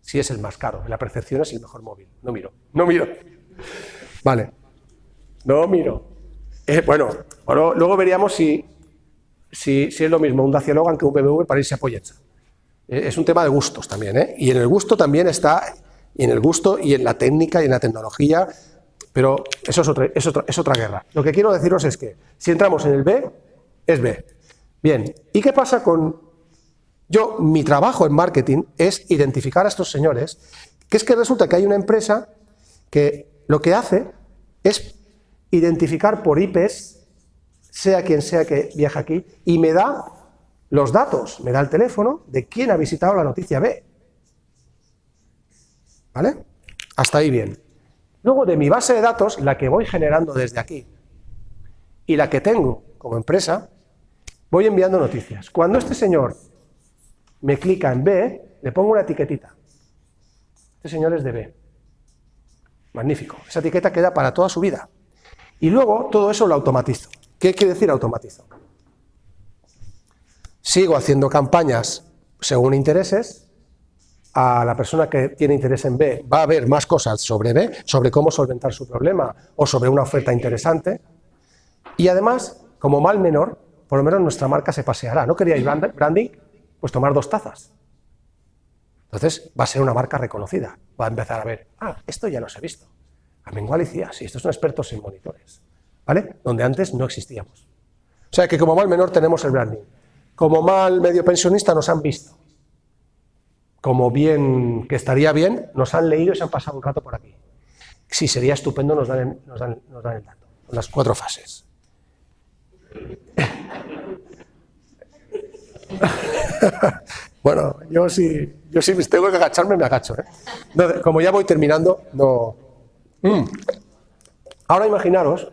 Sí es el más caro. En la percepción es el mejor móvil. No miro. No miro. Vale. No miro. Eh, bueno, luego veríamos si, si, es lo mismo un Dacia Logan que un BMW para irse a. Eh, es un tema de gustos también, ¿eh? Y en el gusto también está, y en el gusto y en la técnica y en la tecnología, Pero eso es otra, es, otra, es otra guerra. Lo que quiero deciros es que si entramos en el B, es B. Bien, ¿y qué pasa con... Yo, mi trabajo en marketing es identificar a estos señores, que es que resulta que hay una empresa que lo que hace es identificar por IPs, sea quien sea que viaja aquí, y me da los datos, me da el teléfono de quién ha visitado la noticia B. ¿Vale? Hasta ahí bien. Luego de mi base de datos, la que voy generando desde aquí, y la que tengo como empresa, voy enviando noticias. Cuando este señor me clica en B, le pongo una etiquetita. Este señor es de B. Magnífico. Esa etiqueta queda para toda su vida. Y luego todo eso lo automatizo. ¿Qué quiere decir automatizo? Sigo haciendo campañas según intereses, a la persona que tiene interés en B va a ver más cosas sobre B, sobre cómo solventar su problema o sobre una oferta interesante. Y además, como mal menor, por lo menos nuestra marca se paseará. ¿No queríais branding? Pues tomar dos tazas. Entonces va a ser una marca reconocida. Va a empezar a ver, ah, esto ya lo he visto. A Mengual decía, sí, estos son expertos en monitores. ¿Vale? Donde antes no existíamos. O sea que como mal menor tenemos el branding. Como mal medio pensionista nos han visto como bien, que estaría bien, nos han leído y se han pasado un rato por aquí. Si sería estupendo, nos dan, el dato, las cuatro fases. bueno, yo sí, yo sí tengo que agacharme, me agacho. ¿eh? como ya voy terminando, no... Mm. Ahora imaginaros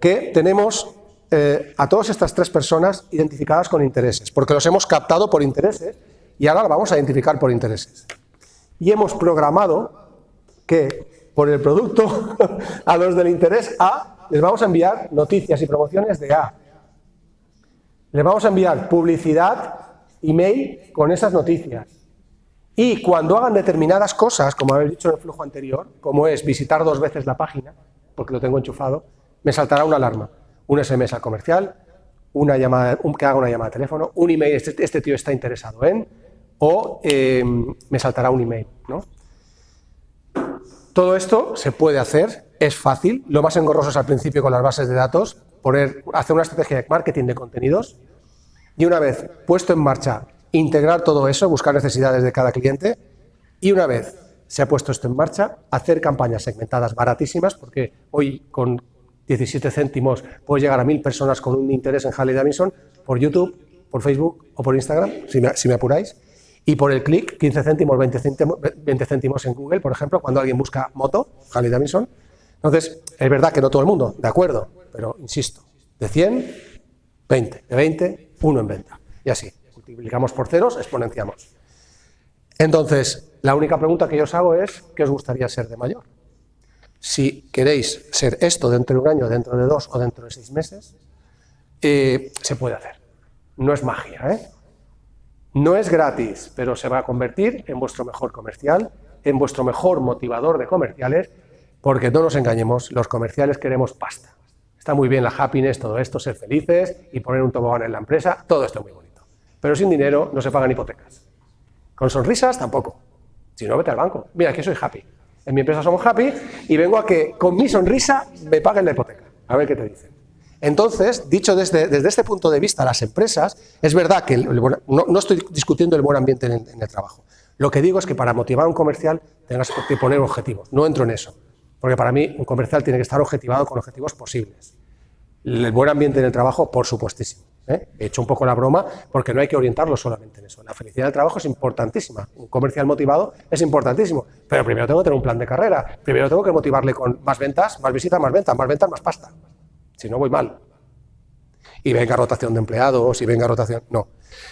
que tenemos eh, a todas estas tres personas identificadas con intereses, porque los hemos captado por intereses y ahora la vamos a identificar por intereses. Y hemos programado que por el producto a los del interés A les vamos a enviar noticias y promociones de A. Les vamos a enviar publicidad, email con esas noticias. Y cuando hagan determinadas cosas, como habéis dicho en el flujo anterior, como es visitar dos veces la página, porque lo tengo enchufado, me saltará una alarma, un SMS al comercial, una llamada, que haga una llamada de teléfono, un email, este, este tío está interesado en, o em, me saltará un email. ¿no? Todo esto se puede hacer, es fácil, lo más engorroso es al principio con las bases de datos, poner, hacer una estrategia de marketing de contenidos y una vez puesto en marcha, integrar todo eso, buscar necesidades de cada cliente y una vez se ha puesto esto en marcha, hacer campañas segmentadas baratísimas, porque hoy con 17 céntimos puedo llegar a mil personas con un interés en Harley Davidson por YouTube, por Facebook o por Instagram, si me apuráis, y por el clic, 15 céntimos 20, céntimos, 20 céntimos en Google, por ejemplo, cuando alguien busca moto, Harley Davidson. Entonces, es verdad que no todo el mundo, de acuerdo, pero insisto, de 100, 20, de 20, uno en venta. Y así, multiplicamos por ceros, exponenciamos. Entonces, la única pregunta que yo os hago es, ¿qué os gustaría ser de mayor? Si queréis ser esto dentro de un año, dentro de dos o dentro de seis meses, eh, se puede hacer. No es magia, ¿eh? No es gratis, pero se va a convertir en vuestro mejor comercial, en vuestro mejor motivador de comerciales, porque no nos engañemos, los comerciales queremos pasta. Está muy bien la happiness, todo esto, ser felices y poner un tobogán en la empresa, todo esto es muy bonito. Pero sin dinero no se pagan hipotecas. Con sonrisas tampoco. Si no, vete al banco. Mira, que soy happy. En mi empresa somos happy y vengo a que con mi sonrisa me paguen la hipoteca. A ver qué te dicen. Entonces, dicho desde, desde, este punto de vista, las empresas, es verdad que no, estoy discutiendo el buen ambiente en el, trabajo. Lo que digo es que para motivar a un comercial tengas que poner objetivos. No entro en eso, porque para mí un comercial tiene que estar objetivado con objetivos posibles. El buen ambiente en el trabajo, por supuestísimo. ¿eh? He hecho un poco la broma porque no hay que orientarlo solamente en eso. La felicidad del trabajo es importantísima. Un comercial motivado es importantísimo. Pero primero tengo que tener un plan de carrera. Primero tengo que motivarle con más ventas, más visitas, más ventas, más ventas, más pasta. Si no, voy mal. Y venga rotación de empleados, y venga rotación... No.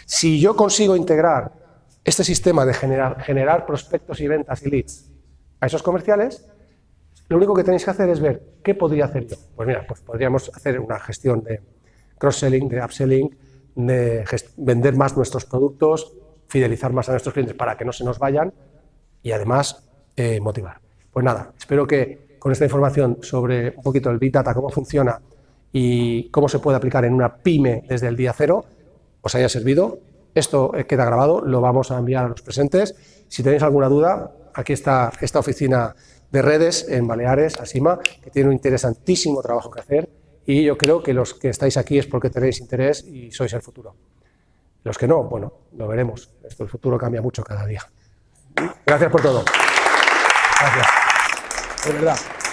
Si yo consigo integrar este sistema de generar, prospectos y ventas y leads a esos comerciales, lo único que tenéis que hacer es ver qué podría hacer yo. Pues mira, pues podríamos hacer una gestión de cross-selling, de upselling, de vender más nuestros productos, fidelizar más a nuestros clientes para que no se nos vayan y además eh, motivar. Pues nada, espero que con esta información sobre un poquito el Big Data, cómo funciona y cómo se puede aplicar en una pyme desde el día cero, os haya servido. Esto queda grabado, lo vamos a enviar a los presentes. Si tenéis alguna duda, aquí está esta oficina de redes en Baleares, Asima, que tiene un interesantísimo trabajo que hacer y yo creo que los que estáis aquí es porque tenéis interés y sois el futuro. Los que no, bueno, lo veremos. Esto, el futuro cambia mucho cada día. Gracias por todo. Gracias. De verdad.